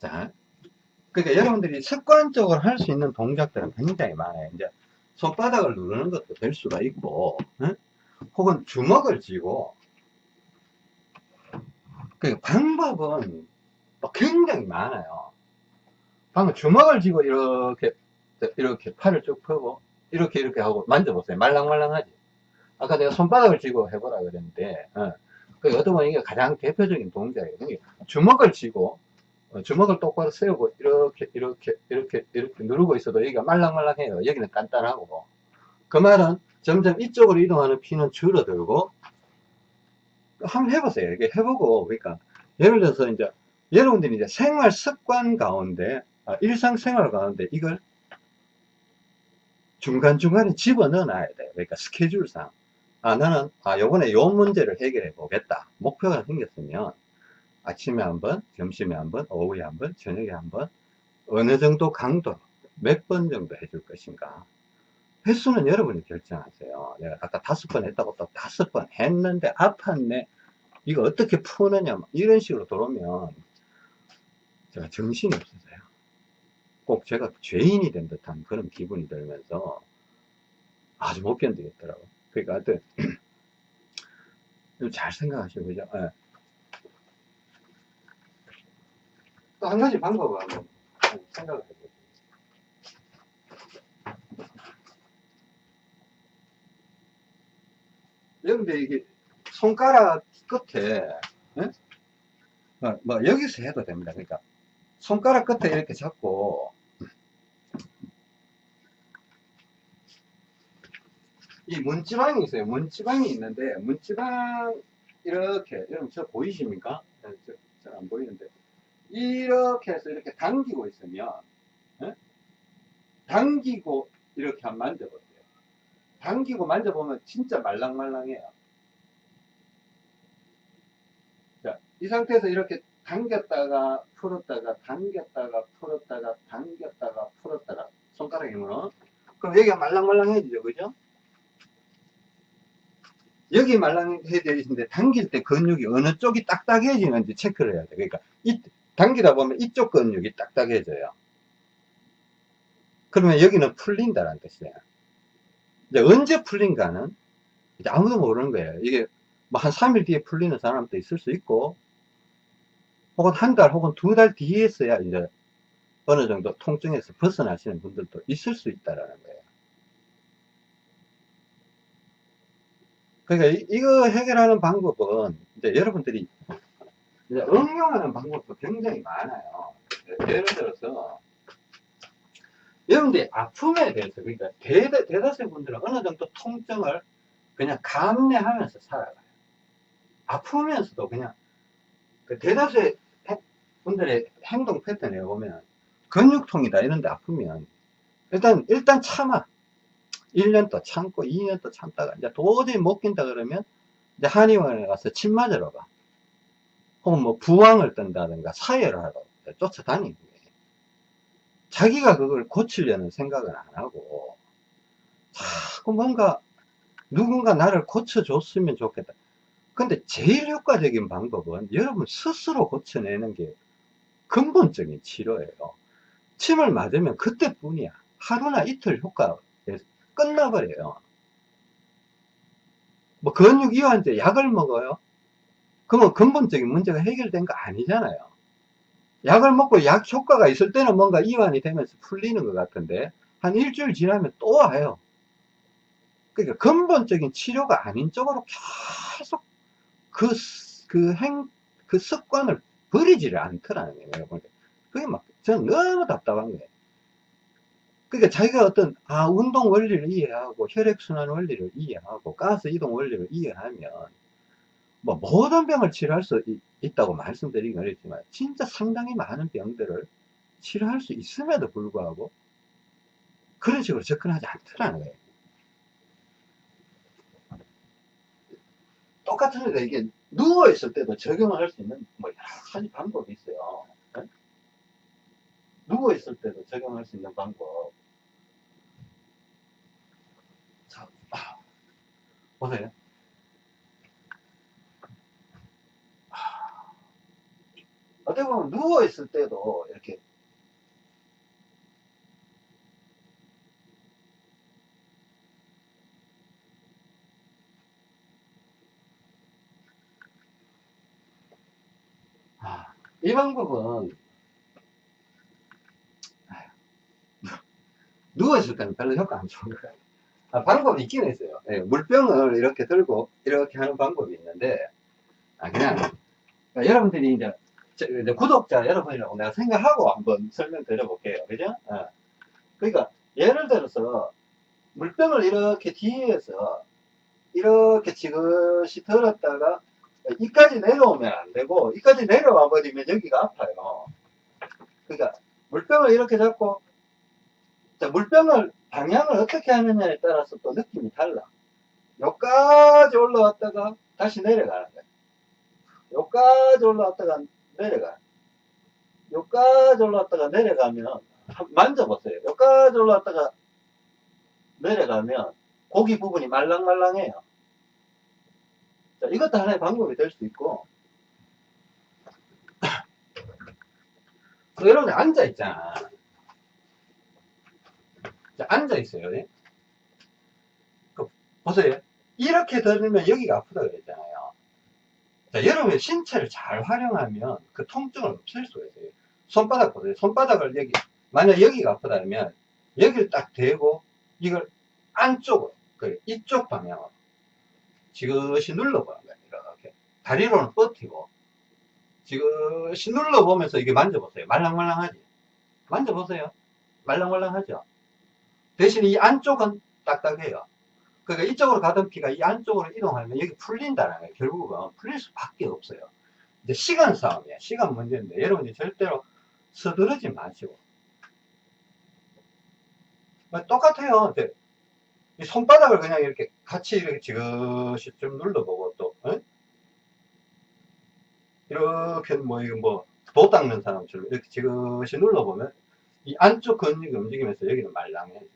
자, 그러니까 여러분들이 습관적으로 할 수 있는 동작들은 굉장히 많아요. 이제 손바닥을 누르는 것도 될 수가 있고, 응? 혹은 주먹을 쥐고, 그 방법은 또 굉장히 많아요. 방금 주먹을 쥐고 이렇게 이렇게 팔을 쭉 펴고 이렇게 이렇게 하고 만져보세요. 말랑말랑하지. 아까 내가 손바닥을 쥐고 해보라 그랬는데, 어. 그 보면 이게 가장 대표적인 동작이에요. 그러니까 주먹을 쥐고 어, 주먹을 똑바로 세우고 이렇게 이렇게 이렇게 이렇게 누르고 있어도 여기가 말랑말랑해요. 여기는 단단하고 그 말은 점점 이쪽으로 이동하는 피는 줄어들고 한번 해보세요. 이게 해보고 그러니까 예를 들어서 이제 여러분들이 이제 생활 습관 가운데 아, 일상생활 가운데 이걸 중간중간에 집어넣어 놔야 돼요. 그러니까 스케줄상 아 나는 아 요번에 요 문제를 해결해 보겠다. 목표가 생겼으면 아침에 한 번, 점심에 한 번, 오후에 한 번, 저녁에 한 번, 어느 정도 강도, 몇 번 정도 해줄 것인가. 횟수는 여러분이 결정하세요. 내가 아까 다섯 번 했다고 또 다섯 번 했는데 아팠네. 이거 어떻게 푸느냐. 막 이런 식으로 들어오면 제가 정신이 없어서요. 꼭 제가 죄인이 된 듯한 그런 기분이 들면서 아주 못 견디겠더라고요. 그러니까 하여튼 좀잘 생각하시고, 그죠? 예. 또한 가지 방법을 한번 생각을 해보세요. 여러분들 이게 손가락 끝에 예? 뭐, 뭐 여기서 해도 됩니다. 그러니까 손가락 끝에 이렇게 잡고 이 문지방이 있어요. 문지방이 있는데 문지방 이렇게 여러분 저 보이십니까? 잘 안 보이는데 이렇게 해서 이렇게 당기고 있으면 예? 당기고 이렇게 한번 만져보세요. 당기고 만져보면 진짜 말랑말랑해요. 자, 이 상태에서 이렇게 당겼다가 풀었다가 당겼다가 풀었다가 당겼다가 풀었다가. 손가락 힘으로. 그럼 여기가 말랑말랑해지죠. 그죠? 여기 말랑해져 있는데 당길 때 근육이 어느 쪽이 딱딱해지는지 체크를 해야 돼. 그러니까 이, 당기다 보면 이쪽 근육이 딱딱해져요. 그러면 여기는 풀린다는 뜻이에요. 이제 언제 풀린가는 이제 아무도 모르는 거예요. 이게 뭐 한 3일 뒤에 풀리는 사람도 있을 수 있고 혹은 한 달 혹은 두 달 뒤에서야 이제 어느 정도 통증에서 벗어나시는 분들도 있을 수 있다라는 거예요. 그러니까 이, 거 해결하는 방법은 이제 여러분들이 이제 응용하는 방법도 굉장히 많아요. 예를 들어서 여러분들이 아픔에 대해서 그러니까 대, 대다수의 분들은 어느 정도 통증을 그냥 감내하면서 살아가요. 아프면서도 그냥 그 대다수의 분들의 행동 패턴에 보면 근육통이다 이런데 아프면 일단 일단 참아. 1년 또 참고 2년 또 참다가 이제 도저히 못 낀다 그러면 이제 한의원에 가서 침 맞으러 가. 혹은 뭐 부항을 뜬다든가 사혈을 하러 쫓아다니는 거예요. 자기가 그걸 고치려는 생각은 안 하고 자꾸 뭔가 누군가 나를 고쳐줬으면 좋겠다 근데 제일 효과적인 방법은 여러분 스스로 고쳐내는 게 근본적인 치료예요. 침을 맞으면 그때뿐이야. 하루나 이틀 효과 끝나버려요. 뭐 근육 이완제 약을 먹어요? 그러면 근본적인 문제가 해결된 거 아니잖아요. 약을 먹고 약 효과가 있을 때는 뭔가 이완이 되면서 풀리는 것 같은데 한 일주일 지나면 또 와요. 그러니까 근본적인 치료가 아닌 쪽으로 계속 그, 그 행, 그 습관을 버리지를 않더라는 거예요, 여러분. 그게 막, 저는 너무 답답한 거예요. 그러니까 자기가 어떤, 아, 운동 원리를 이해하고, 혈액순환 원리를 이해하고, 가스 이동 원리를 이해하면, 뭐, 모든 병을 치료할 수 있, 다고 말씀드리긴 어렵지만, 진짜 상당히 많은 병들을 치료할 수 있음에도 불구하고 그런 식으로 접근하지 않더라는 거예요. 똑같으니까 이게 누워있을 때도 적용을 할 수 있는 뭐 여러 가지 방법이 있어요. 네? 누워있을 때도 적용할 수 있는 방법. 자, 아, 보세요. 아, 어떻게 보면 누워있을 때도 이렇게 이 방법은 누워있을 때는 별로 효과 안 좋은 것 같아요. 아, 방법이 있긴 있어요. 예, 물병을 이렇게 들고 이렇게 하는 방법이 있는데 아, 그냥 그러니까 여러분들이 이제, 저- 이제 구독자 여러분이라고 내가 생각하고 한번 설명드려 볼게요. 그죠? 예. 그러니까 예를 들어서 물병을 이렇게 뒤에서 이렇게 지그시 들었다가 이까지 내려오면 안 되고 이까지 내려와 버리면 여기가 아파요. 그러니까 물병을 이렇게 잡고 자, 물병을 방향을 어떻게 하느냐에 따라서 또 느낌이 달라. 여기까지 올라왔다가 다시 내려가는 거야. 여기까지 올라왔다가 내려가. 여기까지 올라왔다가 내려가면 한- 만져보세요. 여기까지 올라왔다가 내려가면 고기 부분이 말랑말랑해요. 자, 이것도 하나의 방법이 될수 있고. 또 여러분들 앉아 있잖아. 자, 앉아 있어요. 예? 그, 보세요. 이렇게 들으면 여기가 아프다 그랬잖아요. 자, 여러분의 신체를 잘 활용하면 그 통증을 없앨 수가 있어요. 손바닥 보세요. 손바닥을 여기, 만약 여기가 아프다면 여기를 딱 대고 이걸 안쪽으로, 그 이쪽 방향으로 지그시 눌러보는 거예요. 이렇게. 다리로는 버티고 지그시 눌러보면서 이게 만져보세요. 말랑말랑하지? 만져보세요. 말랑말랑하죠? 대신 이 안쪽은 딱딱해요. 그러니까 이쪽으로 가던 피가 이 안쪽으로 이동하면 여기 풀린다는 거예요. 결국은 풀릴 수밖에 없어요. 이제 시간 싸움이야. 시간 문제인데 여러분이 절대로 서두르지 마시고. 뭐 똑같아요. 이 손바닥을 그냥 이렇게 같이 이렇게 지그시 좀 눌러보고 또 어? 이렇게 뭐 이거 뭐도 닦는 사람처럼 이렇게 지그시 눌러보면 이 안쪽 근육이 움직이면서 여기는 말랑해져요.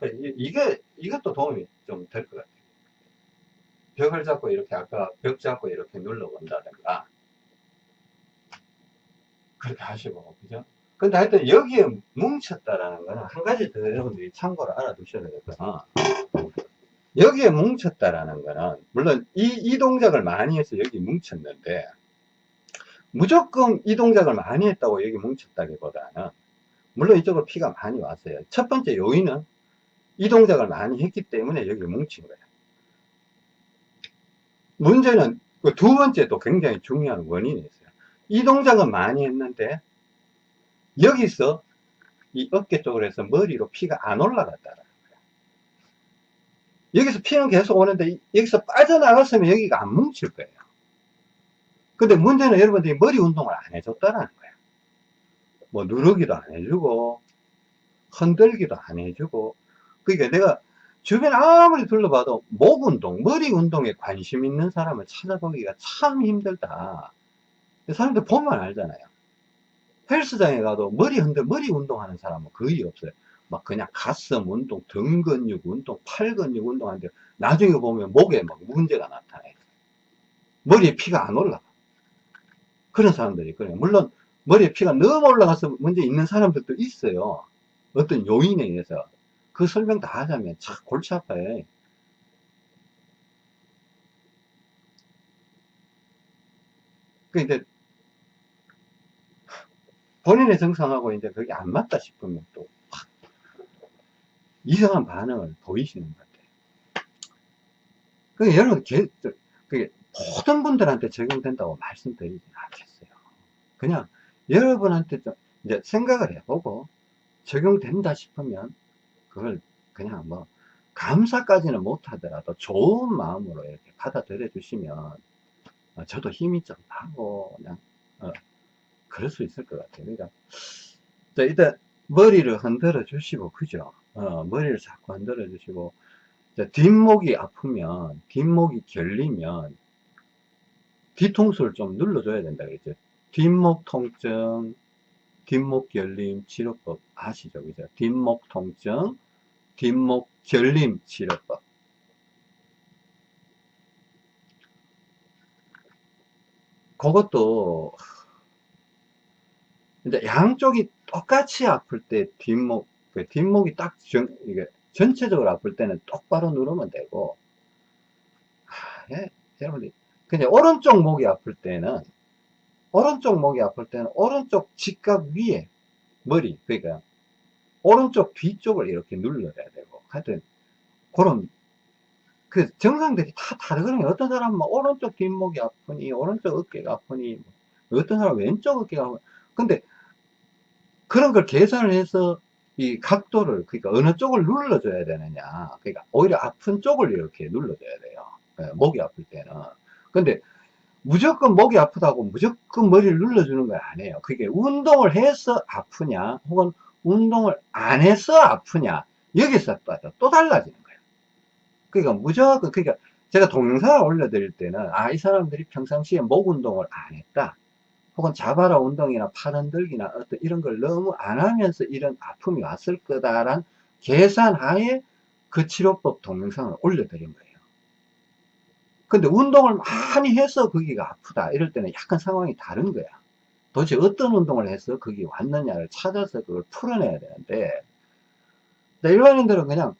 그러니까 이- 이게 이것도 도움이 좀 될 것 같아요. 벽을 잡고 이렇게 아까 벽 잡고 이렇게 눌러본다든가 그렇게 하시고 그죠? 근데 하여튼 여기에 뭉쳤다라는 거는 한 가지 더 여러분들이 참고로 알아두셔야 되겠구나. 여기에 뭉쳤다라는 거는 물론 이, 이 동작을 많이 해서 여기 뭉쳤는데 무조건 이 동작을 많이 했다고 여기 뭉쳤다기보다는 물론 이쪽으로 피가 많이 왔어요. 첫 번째 요인은 이 동작을 많이 했기 때문에 여기 뭉친 거예요. 문제는 그 두 번째도 굉장히 중요한 원인이 있어요. 이 동작은 많이 했는데 여기서 이 어깨 쪽으로 해서 머리로 피가 안 올라갔다라는 거예요. 여기서 피는 계속 오는데 이- 여기서 빠져나갔으면 여기가 안 뭉칠 거예요. 근데 문제는 여러분들이 머리 운동을 안 해줬다라는 거예요. 뭐 누르기도 안 해주고 흔들기도 안 해주고 그러니까 내가 주변 아무리 둘러봐도 목 운동, 머리 운동에 관심 있는 사람을 찾아보기가 참 힘들다. 사람들 보면 알잖아요. 헬스장에 가도 머리 흔들, 머리 운동하는 사람은 거의 없어요. 막 그냥 가슴 운동, 등 근육 운동, 팔 근육 운동하는데 나중에 보면 목에 막 문제가 나타나요. 머리에 피가 안 올라가. 그런 사람들이 있거든요. 물론 머리에 피가 너무 올라가서 문제 있는 사람들도 있어요. 어떤 요인에 의해서. 그 설명 다 하자면 참 골치 아파요. 그 이제 본인의 정상하고 이제 그게 안 맞다 싶으면 또 확 이상한 반응을 보이시는 것 같아요. 그 여러분 개- 저- 그게 모든 분들한테 적용된다고 말씀드리진 않겠어요. 그냥 여러분한테 좀 이제 생각을 해보고 적용된다 싶으면 그걸 그냥 뭐 감사까지는 못하더라도 좋은 마음으로 이렇게 받아들여 주시면 어, 저도 힘이 좀 나고 그냥 어, 그럴 수 있을 것 같아요. 그러니까 자, 일단 머리를 흔들어 주시고, 그죠? 어, 머리를 자꾸 흔들어 주시고, 자, 뒷목이 아프면, 뒷목이 결리면, 뒤통수를 좀 눌러줘야 된다 그랬죠. 뒷목 통증, 뒷목 결림 치료법 아시죠? 그죠? 뒷목 통증, 뒷목 결림 치료법. 그것도 이제 양쪽이 똑같이 아플 때 뒷목 그 뒷목이 딱 전, 이게 전체적으로 아플 때는 똑바로 누르면 되고 아, 예, 여러분들. 그냥 오른쪽 목이 아플 때는 오른쪽 목이 아플 때는 오른쪽 직각 위에 머리 그러니까 오른쪽 뒤쪽을 이렇게 눌러야 되고 하여튼 그런 그 정상들이 다 다르거든요. 어떤 사람은 막 오른쪽 뒷목이 아프니 오른쪽 어깨가 아프니 어떤 사람은 왼쪽 어깨가 아프니 근데 그런 걸 계산을 해서 이 각도를 그러니까 어느 쪽을 눌러줘야 되느냐. 그러니까 오히려 아픈 쪽을 이렇게 눌러줘야 돼요. 예, 목이 아플 때는. 근데 무조건 목이 아프다고 무조건 머리를 눌러주는 건 아니에요. 그게 운동을 해서 아프냐 혹은 운동을 안 해서 아프냐 여기서 또 달라지는 거예요. 그러니까 무조건 그러니까 제가 동영상을 올려드릴 때는 아 이 사람들이 평상시에 목 운동을 안 했다 혹은 자바라 운동이나 팔 흔들기나 어떤 이런 걸 너무 안 하면서 이런 아픔이 왔을 거다란 계산하에 그 치료법 동영상을 올려드린 거예요. 근데 운동을 많이 해서 거기가 아프다 이럴 때는 약간 상황이 다른 거야. 도대체 어떤 운동을 해서 거기 왔느냐를 찾아서 그걸 풀어내야 되는데 일반인들은 그냥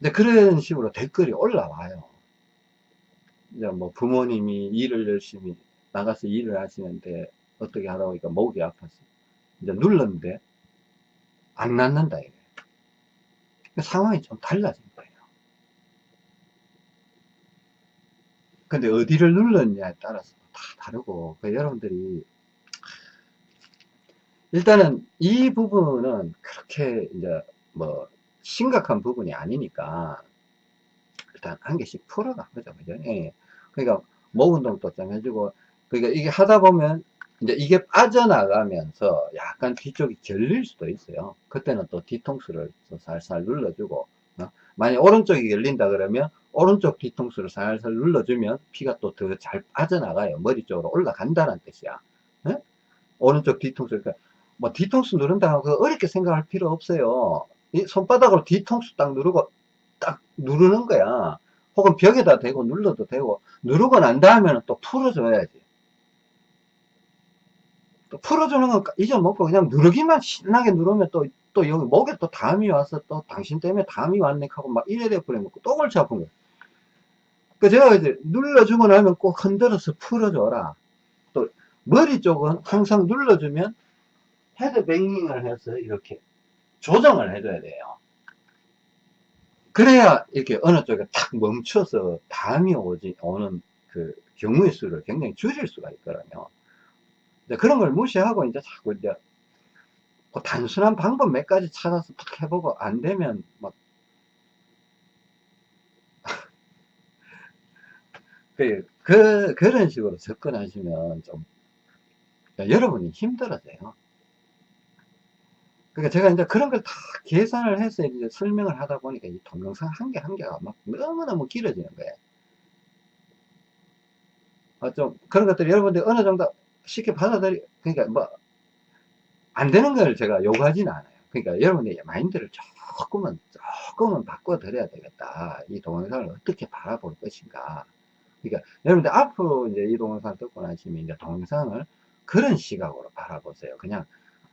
이제 그런 식으로 댓글이 올라와요. 이제 뭐 부모님이 일을 열심히 나가서 일을 하시는데 어떻게 하다 보니까 목이 아파서 이제 눌렀는데 안 낫는다 이게. 상황이 좀 달라진 거예요. 근데 어디를 눌렀냐에 따라서 다 다르고 그 여러분들이 일단은 이 부분은 그렇게 이제 뭐 심각한 부분이 아니니까 일단 한 개씩 풀어가 보죠? 그죠? 예. 그러니까 목 운동도 좀 해주고 그러니까 이게 하다 보면 이제 이게 빠져나가면서 약간 뒤쪽이 결릴 수도 있어요. 그때는 또 뒤통수를 또 살살 눌러주고 어? 만약 오른쪽이 열린다 그러면 오른쪽 뒤통수를 살살 눌러주면 피가 또 더 잘 빠져나가요. 머리 쪽으로 올라간다는 뜻이야. 어? 오른쪽 뒤통수 그러니까 뭐 뒤통수 누른다고 그 어렵게 생각할 필요 없어요. 이 손바닥으로 뒤통수 딱 누르고 딱 누르는 거야. 혹은 벽에다 대고 눌러도 되고 누르고 난 다음에는 또 풀어줘야지. 또 풀어주는 건 잊어먹고 그냥 누르기만 신나게 누르면 또, 또 여기 목에 또 담이 와서 또 당신 때문에 담이 왔네 하고 막 이래 돼버리면 또 골치 아픈 거예요 그 제가 이제 눌러주고 나면 꼭 흔들어서 풀어줘라. 또 머리 쪽은 항상 눌러주면 헤드뱅잉을 해서 이렇게 조정을 해줘야 돼요 그래야 이렇게 어느 쪽에 탁 멈춰서 담이 오지, 오는 그 경우의 수를 굉장히 줄일 수가 있거든요. 그런 걸 무시하고 이제 자꾸 이제 그 단순한 방법 몇 가지 찾아서 탁 해보고 안 되면 막 그, 그, 그런 식으로 접근하시면 좀 여러분이 힘들어져요. 그러니까 제가 이제 그런 걸 다 계산을 해서 이제 설명을 하다 보니까 이 동영상 한 개 한 개가 막 너무너무 길어지는 거예요. 어, 좀 그런 것들이 여러분들 어느 정도 쉽게 받아들이, 그러니까 뭐, 안 되는 걸 제가 요구하지는 않아요. 그러니까 여러분의 마인드를 조금은, 조금은 바꿔드려야 되겠다. 이 동영상을 어떻게 바라볼 것인가. 그러니까 여러분들 앞으로 이제 이 동영상을 듣고 나시면 이제 동영상을 그런 시각으로 바라보세요. 그냥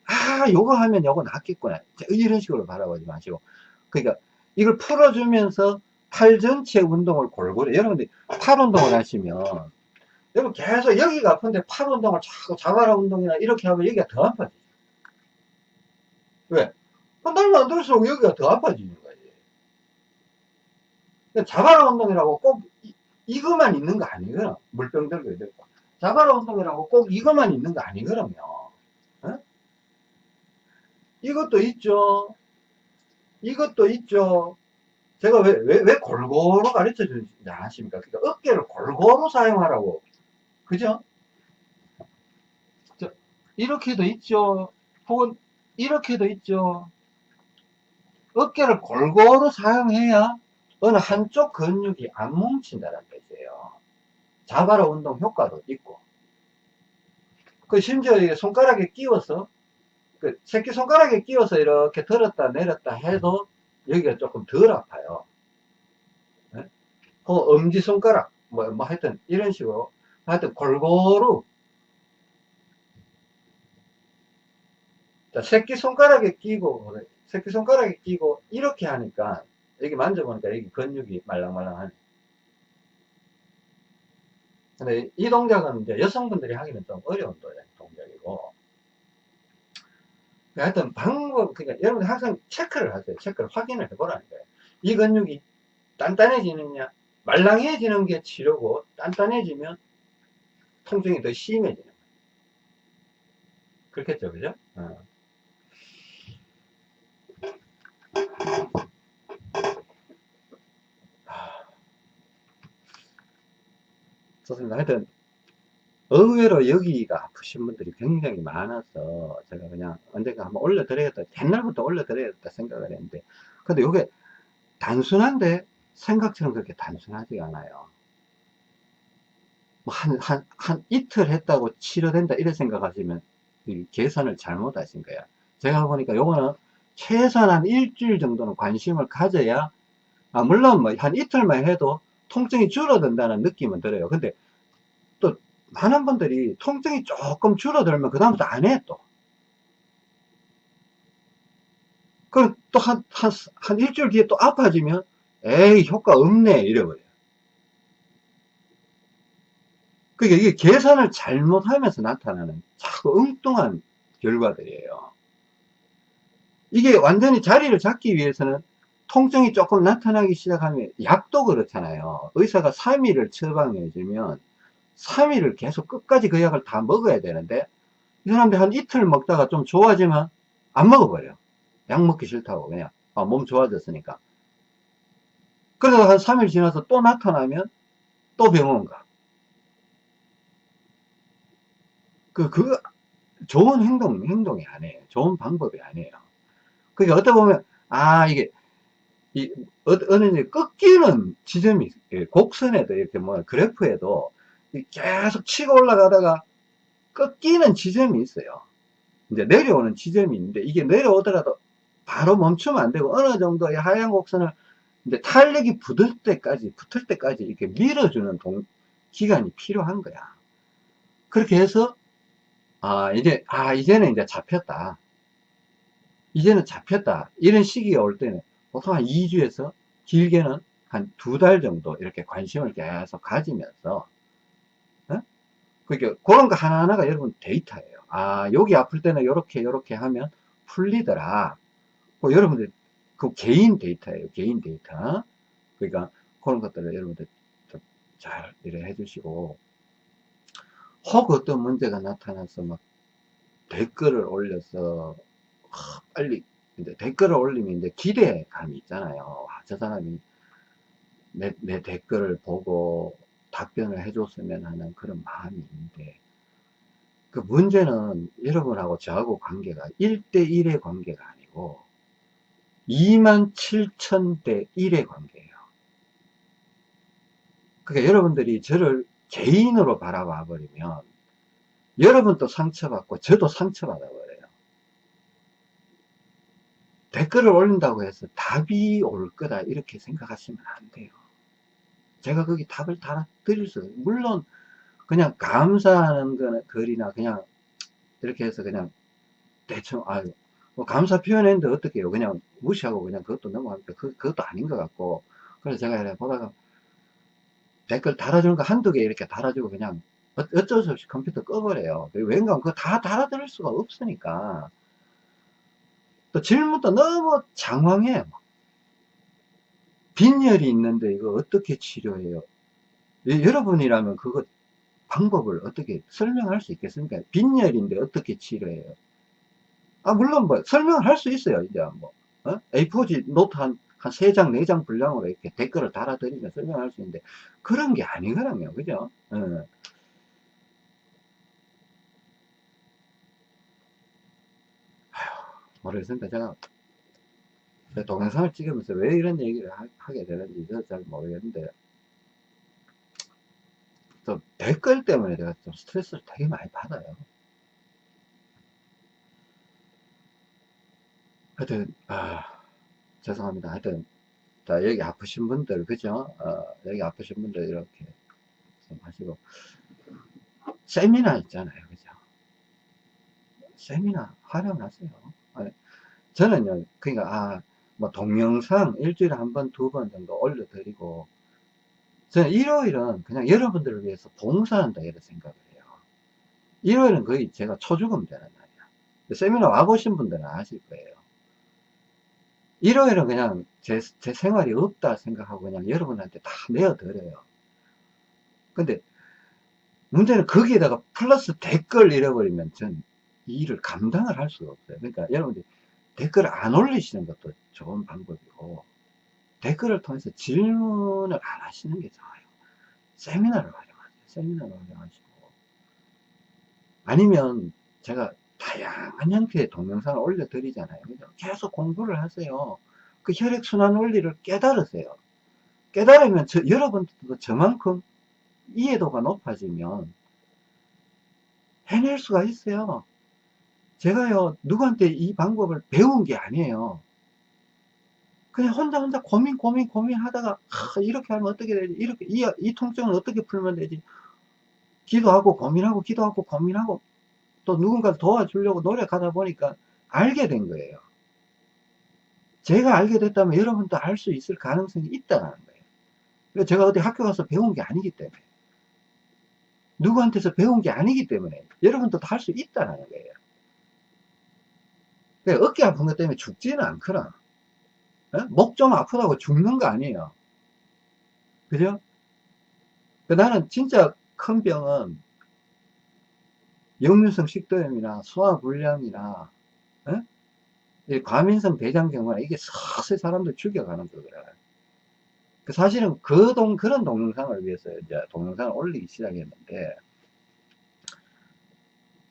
아 요거 하면 요거 낫겠구나. 이런 식으로 바라보지 마시고. 그러니까 이걸 풀어주면서 팔 전체 운동을 골고루 여러분들 팔 운동을 하시면 여러분 계속 여기가 아픈데 팔 운동을 자꾸 자바라 운동이나 이렇게 하면 여기가 더 아파지죠. 왜? 날만 안 들수록 여기가 더 아파지는 그러니까 자바라 운동이라고 꼭 이, 것만 있는 거 아니거든. 물병 들고 이렇게 자바라 운동이라고 꼭 이것만 있는 거 아니거든요 이것도 있죠. 이것도 있죠. 제가 왜, 왜, 왜 골고루 가르쳐 주지 않으십니까? 그러니까 어깨를 골고루 사용하라고. 그죠? 저, 이렇게도 있죠. 혹은 이렇게도 있죠. 어깨를 골고루 사용해야 어느 한쪽 근육이 안 뭉친다는 뜻이에요. 자바라 운동 효과도 있고. 그 심지어 손가락에 끼워서 그 새끼 손가락에 끼워서 이렇게 들었다 내렸다 해도 여기가 조금 덜 아파요. 네? 어, 엄지 손가락 뭐, 뭐 하여튼 이런 식으로 하여튼 골고루 자, 새끼 손가락에 끼고 새끼 손가락에 끼고 이렇게 하니까 여기 만져보니까 여기 근육이 말랑말랑하네. 근데 이 동작은 이제 여성분들이 하기는 좀 어려운 도- 동작이고. 하여튼 방법, 그러니까 여러분들 항상 체크를 하세요. 체크를 확인을 해보라는 거예요. 이 근육이 단단해지느냐, 말랑해지는 게 치료고, 단단해지면 통증이 더 심해지는 거예요. 그렇겠죠, 그죠? 어. 좋습니다. 하여튼, 의외로 여기가 아프신 분들이 굉장히 많아서 제가 그냥 언젠가 한번 올려드려야겠다. 옛날부터 올려드려야겠다 생각을 했는데, 근데 이게 단순한데 생각처럼 그렇게 단순하지가 않아요. 뭐 한, 한, 한 이틀 했다고 치료된다 이래 생각하시면 이 계산을 잘못하신 거야. 제가 보니까 요거는 최소한 한 일주일 정도는 관심을 가져야, 아, 물론 뭐 한 이틀만 해도 통증이 줄어든다는 느낌은 들어요. 근데 또 많은 분들이 통증이 조금 줄어들면 그다음부터 안 해, 또. 그럼 또 한, 한, 한 일주일 뒤에 또 아파지면, 에이, 효과 없네, 이래버려요. 그러니까 이게 계산을 잘못하면서 나타나는 자꾸 엉뚱한 결과들이에요. 이게 완전히 자리를 잡기 위해서는 통증이 조금 나타나기 시작하면 약도 그렇잖아요. 의사가 3일을 처방해주면 3일을 계속 끝까지 그 약을 다 먹어야 되는데 이 사람들 한 이틀 먹다가 좀 좋아지면 안 먹어버려. 약 먹기 싫다고 그냥 아, 몸 좋아졌으니까. 그래서 한 3일 지나서 또 나타나면 또 병원 가. 그, 그, 좋은 행동, 행동이 아니에요. 좋은 방법이 아니에요. 그게 어떻게 보면, 아, 이게, 이, 어, 어느 이제 꺾이는 지점이, 예, 곡선에도 이렇게 뭐, 그래프에도 이 계속 치고 올라가다가 꺾이는 지점이 있어요. 이제 내려오는 지점이 있는데, 이게 내려오더라도 바로 멈추면 안 되고, 어느 정도의 하얀 곡선을 이제 탄력이 붙을 때까지, 붙을 때까지 이렇게 밀어주는 동, 기간이 필요한 거야. 그렇게 해서, 아, 이제, 아, 이제는 이제 잡혔다. 이제는 잡혔다. 이런 시기가 올 때는 보통 한 2주에서 길게는 한 두 달 정도 이렇게 관심을 계속 가지면서, 어? 그러니까 그런 거 하나하나가 여러분 데이터예요. 아, 여기 아플 때는 이렇게, 이렇게 하면 풀리더라. 그 여러분들, 그 개인 데이터예요. 개인 데이터. 그러니까 그런 것들을 여러분들 좀 잘 이래 해주시고, 혹 어떤 문제가 나타나서 막 댓글을 올려서 하, 빨리 이제 댓글을 올리면 이제 기대감이 있잖아요. 아, 저 사람이 내, 내 댓글을 보고 답변을 해줬으면 하는 그런 마음이 있는데 그 문제는 여러분하고 저하고 관계가 1대1의 관계가 아니고 2만 7천 대 1의 관계예요. 그러니까 여러분들이 저를 개인으로 바라봐 버리면 여러분도 상처받고 저도 상처받아 버려요. 댓글을 올린다고 해서 답이 올 거다 이렇게 생각하시면 안 돼요. 제가 거기 답을 달아 드릴 수 물론 그냥 감사하는 거나 글이나 그냥 이렇게 해서 그냥 대충 아유 뭐 감사 표현했는데 어떻게 해요. 그냥 무시하고 그냥 그것도 넘어가니까 그, 그것도 아닌 것 같고. 그래서 제가 이렇게 보다가 댓글 달아주는 거 한두 개 이렇게 달아주고 그냥 어- 어쩔 수 없이 컴퓨터 꺼버려요. 왠가 그거 다 달아드릴 수가 없으니까. 또 질문도 너무 장황해 빈혈이 있는데 이거 어떻게 치료해요 예, 여러분이라면 그거 방법을 어떻게 설명할 수 있겠습니까? 빈혈인데 어떻게 치료해요? 아, 물론 뭐 설명을 할수 있어요. 이제 뭐, 어? A4지 노트 한, 한 3장, 4장 분량으로 이렇게 댓글을 달아드리면 설명할 수 있는데 그런 게 아니거든요. 그죠? 어. 모르겠습니다. 제가 제 동영상을 찍으면서 왜 이런 얘기를 하, 게 되는지 잘 모르겠는데 또 댓글 때문에 제가 좀 스트레스를 되게 많이 받아요. 하여튼 아 죄송합니다. 하여튼 자 여기 아프신 분들 그죠? 어, 여기 아프신 분들 이렇게 좀 하시고 세미나 있잖아요. 그죠? 세미나 활용하세요. 아, 저는요, 그러니까, 아, 뭐, 동영상 일주일에 한 번, 두 번 정도 올려드리고, 저는 일요일은 그냥 여러분들을 위해서 봉사한다, 이런 생각을 해요. 일요일은 거의 제가 초죽음 되는 날이야. 세미나 와보신 분들은 아실 거예요. 일요일은 그냥 제, 제 생활이 없다 생각하고 그냥 여러분한테 다 내어드려요. 근데 문제는 거기에다가 플러스 댓글 잃어버리면 전 이 일을 감당을 할 수가 없어요. 그러니까 여러분들 댓글을 안 올리시는 것도 좋은 방법이고 댓글을 통해서 질문을 안 하시는 게 좋아요. 세미나를 활용하세요. 세미나를 활용하시고 아니면 제가 다양한 형태의 동영상을 올려드리잖아요. 계속 공부를 하세요. 그 혈액순환 원리를 깨달으세요. 깨달으면 저, 여러분들도 저만큼 이해도가 높아지면 해낼 수가 있어요. 제가요, 누구한테 이 방법을 배운 게 아니에요. 그냥 혼자 혼자 고민, 고민, 고민 하다가, 아, 이렇게 하면 어떻게 되지? 이렇게, 이, 이 통증을 어떻게 풀면 되지? 기도하고 고민하고, 기도하고 고민하고, 또 누군가를 도와주려고 노력하다 보니까 알게 된 거예요. 제가 알게 됐다면 여러분도 알 수 있을 가능성이 있다는 거예요. 제가 어디 학교 가서 배운 게 아니기 때문에. 누구한테서 배운 게 아니기 때문에 여러분도 다 할 수 있다는 거예요. 그러니까 어깨 아픈 것 때문에 죽지는 않거나 어? 목좀 아프다고 죽는 거 아니에요. 그죠? 그 나는 진짜 큰 병은 역류성 식도염이나 소화불량이나 어? 과민성 대장경화나 이게 서서히 사람들 죽여가는 거거든. 그 사실은 그 동, 그런 동영상을 위해서 이제 동영상을 올리기 시작했는데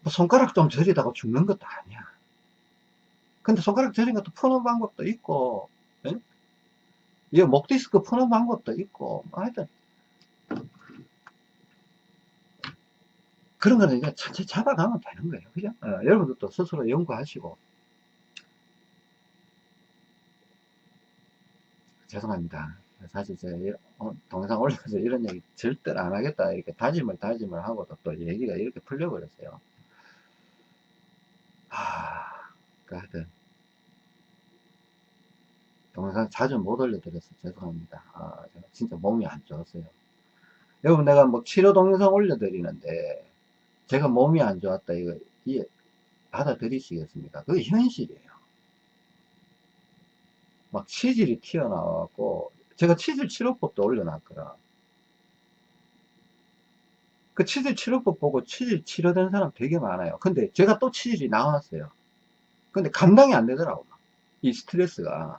뭐 손가락 좀 저리다가 죽는 것도 아니야. 근데 손가락 저린 것도 푸는 방법도 있고, 예? 이 목디스크 푸는 방법도 있고, 뭐 하여튼. 그런 거는 이제 천천히 잡아가면 되는 거예요. 그죠? 어, 여러분들도 스스로 연구하시고. 죄송합니다. 사실 제가 어, 동영상 올려서 이런 얘기 절대로 안 하겠다. 이렇게 다짐을 다짐을 하고도 또 얘기가 이렇게 풀려버렸어요. 하, 그 하여튼. 동영상 자주 못 올려드려서 죄송합니다. 아, 제가 진짜 몸이 안 좋았어요. 여러분, 내가 뭐 치료 동영상 올려드리는데, 제가 몸이 안 좋았다, 이거, 이해, 받아들이시겠습니까? 그게 현실이에요. 막 치질이 튀어나와갖고, 제가 치질 치료법도 올려놨거라. 그 치질 치료법 보고 치질 치료된 사람 되게 많아요. 근데 제가 또 치질이 나왔어요. 근데 감당이 안 되더라고. 이 스트레스가.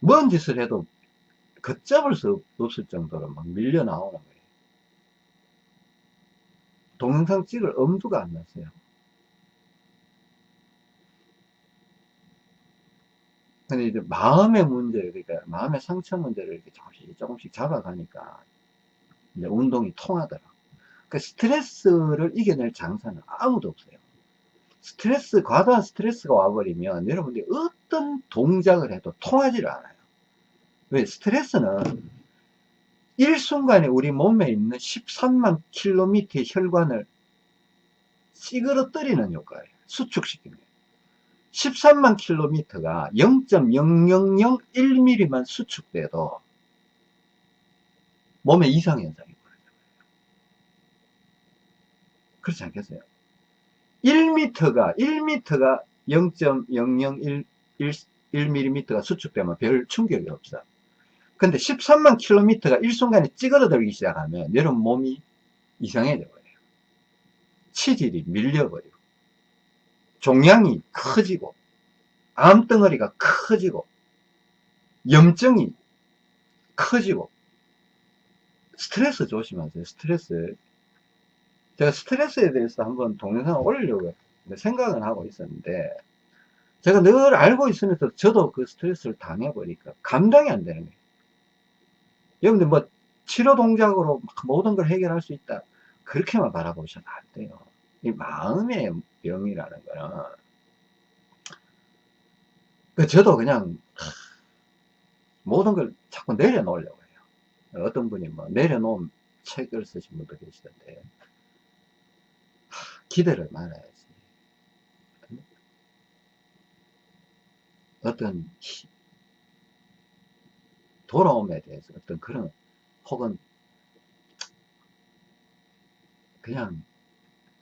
뭔 짓을 해도 걷잡을 수 없을 정도로 막 밀려 나오는 거예요. 동영상 찍을 엄두가 안 났어요. 근데 이제 마음의 문제, 그러니까 마음의 상처 문제를 이렇게 조금씩 조금씩 잡아가니까 이제 운동이 통하더라. 그 스트레스를 이겨낼 장사는 아무도 없어요. 스트레스, 과도한 스트레스가 와버리면 여러분들이 어 떤 동작을 해도 통하지를 않아요. 왜? 스트레스는 일순간에 우리 몸에 있는 13만 킬로미터의 혈관을 찌그러뜨리는 효과예요. 수축시키는 거예요. 13만 킬로미터가 0.0001mm만 수축돼도 몸에 이상현상이 벌어져요. 그렇지 않겠어요? 1m가 1m가 0.001mm가 수축되면 별 충격이 없어. 근데 13만 킬로미터가 일순간에 찌그러들기 시작하면 여러분 몸이 이상해져 버려요. 치질이 밀려버리고 종양이 커지고 암덩어리가 커지고 염증이 커지고 스트레스 조심하세요. 스트레스 제가 스트레스에 대해서 한번 동영상을 올리려고 생각은 하고 있었는데 제가 늘 알고 있으면서 저도 그 스트레스를 당해보니까 감당이 안 되는 거예요. 여러분들 뭐 치료 동작으로 막 모든 걸 해결할 수 있다. 그렇게만 바라보셔도 안 돼요. 이 마음의 병이라는 거는 그 저도 그냥 하, 모든 걸 자꾸 내려놓으려고 해요. 어떤 분이 뭐 내려놓은 책을 쓰신 분도 계시던데 하, 기대를 말아야지. 어떤 히- 돌아옴에 대해서 어떤 그런 혹은 그냥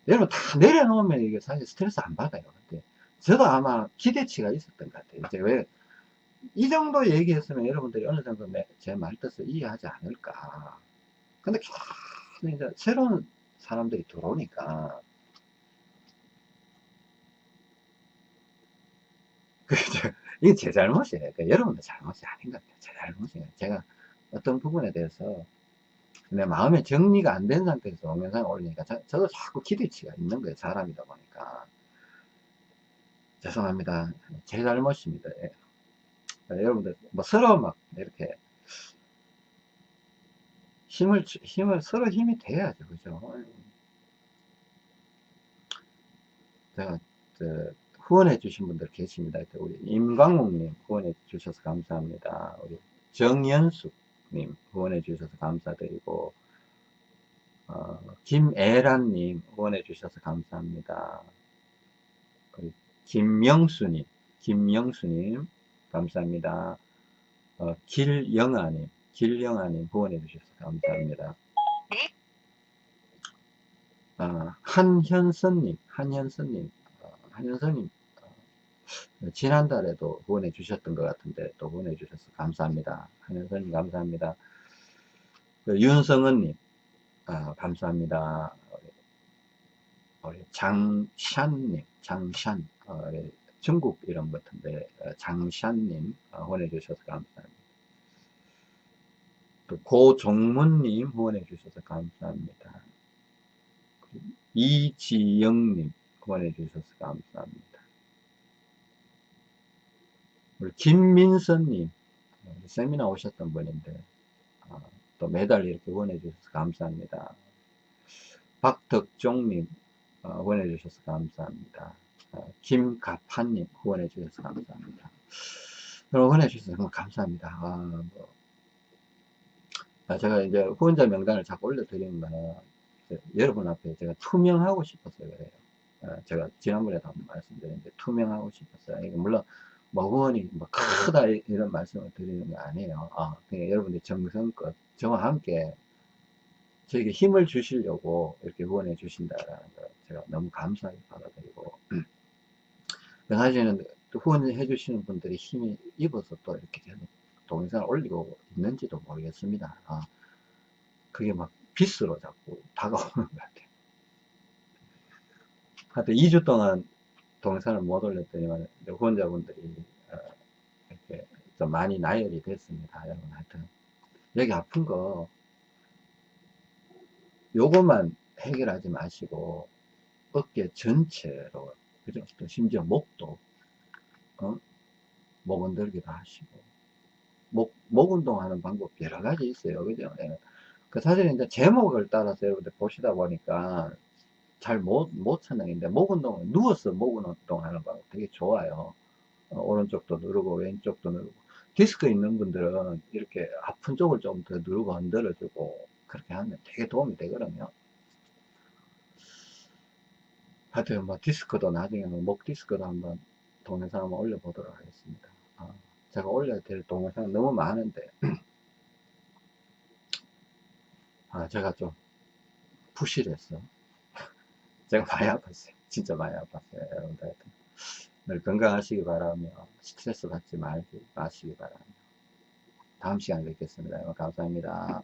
여러분 다 내려놓으면 이게 사실 스트레스 안 받아요. 근데 저도 아마 기대치가 있었던 것 같아요. 이제 왜 이 정도 얘기했으면 여러분들이 어느 정도 제 말 뜻을 이해하지 않을까. 근데 계속 이제 새로운 사람들이 들어오니까 그 이제 이게 제 잘못이에요. 그러니까 여러분들 잘못이 아닌 것 같아요. 제 잘못이에요. 제가 어떤 부분에 대해서 내 마음의 정리가 안 된 상태에서 동영상을 올리니까 저, 저도 자꾸 기대치가 있는 거예요. 사람이다 보니까. 죄송합니다. 제 잘못입니다. 예. 여러분들 뭐 서로 막 이렇게 힘을 주- 힘을 서로 힘이 돼야죠. 그죠? 제가 저, 후원해 주신 분들 계십니다. 우리 임광욱님 후원해 주셔서 감사합니다. 우리 정연숙님 후원해 주셔서 감사드리고 어, 김애란님 후원해 주셔서 감사합니다. 그리고 김명수님, 김명수님 감사합니다. 어, 길영아님, 길영아님 후원해 주셔서 감사합니다. 어, 한현선님, 한현선님, 어, 한현선님 어, 지난달에도 후원해 주셨던 것 같은데 또 후원해 주셔서 감사합니다. 한현선님 감사합니다. 그 윤성은님 아, 감사합니다. 장샨님, 장샨, 어, 중국 이름 같은데 어, 장샨님 어, 후원해 주셔서 감사합니다. 또 고종문님 후원해 주셔서 감사합니다. 이지영님 후원해 주셔서 감사합니다. 우리 김민선님 어, 세미나 오셨던 분인데 어, 또 매달 이렇게 후원해 주셔서 감사합니다. 박덕종님 어, 후원해 주셔서 감사합니다. 어, 김가판님 후원해 주셔서 감사합니다. 여러분 후원해 주셔서 정말 감사합니다. 아, 뭐, 아, 제가 이제 후원자 명단을 자꾸 올려드리는 거는 여러분 앞에 제가 투명하고 싶어서 그래요. 어, 제가 지난번에도 한번 말씀드렸는데 투명하고 싶었어요. 물론 뭐 후원이 뭐 크다 이- 이런 말씀을 드리는 게 아니에요. 아, 그냥 여러분들 정성껏 저와 함께 저에게 힘을 주시려고 이렇게 후원해 주신다라는 걸 제가 너무 감사하게 받아들이고 사실은 또 후원해 주시는 분들이 힘이 입어서 또 이렇게 계속 동영상을 올리고 있는지도 모르겠습니다. 아, 그게 막 빗으로 자꾸 다가오는 것 같아요. 하여튼 2주 동안 동영상을 못 올렸더니만 후원자분들이 어, 이렇게 좀 많이 나열이 됐습니다. 여러분 하여튼 여기 아픈 거 요것만 해결하지 마시고 어깨 전체로 그죠? 또 심지어 목도 어? 목 흔들기도 하시고 목, 목 운동하는 방법 여러 가지 있어요. 그죠? 예. 그 사실 이제 제목을 따라서 여러분들 보시다 보니까 잘 못, 못 찾는데 목 운동, 누워서 목 운동 하는 방법 되게 좋아요. 어, 오른쪽도 누르고 왼쪽도 누르고 디스크 있는 분들은 이렇게 아픈 쪽을 좀 더 누르고 흔들어주고 그렇게 하면 되게 도움이 되거든요. 하여튼 뭐 디스크도 나중에는 목 디스크도 한번 동영상 한번 올려보도록 하겠습니다. 아, 제가 올려야 될 동영상 너무 많은데 아 제가 좀 부실했어. 제가 많이 아팠어요. 진짜 많이 아팠어요. 여러분들 하여튼 늘 건강하시기 바라며 스트레스 받지 말기 마시기 바랍니다. 다음 시간에 뵙겠습니다. 감사합니다.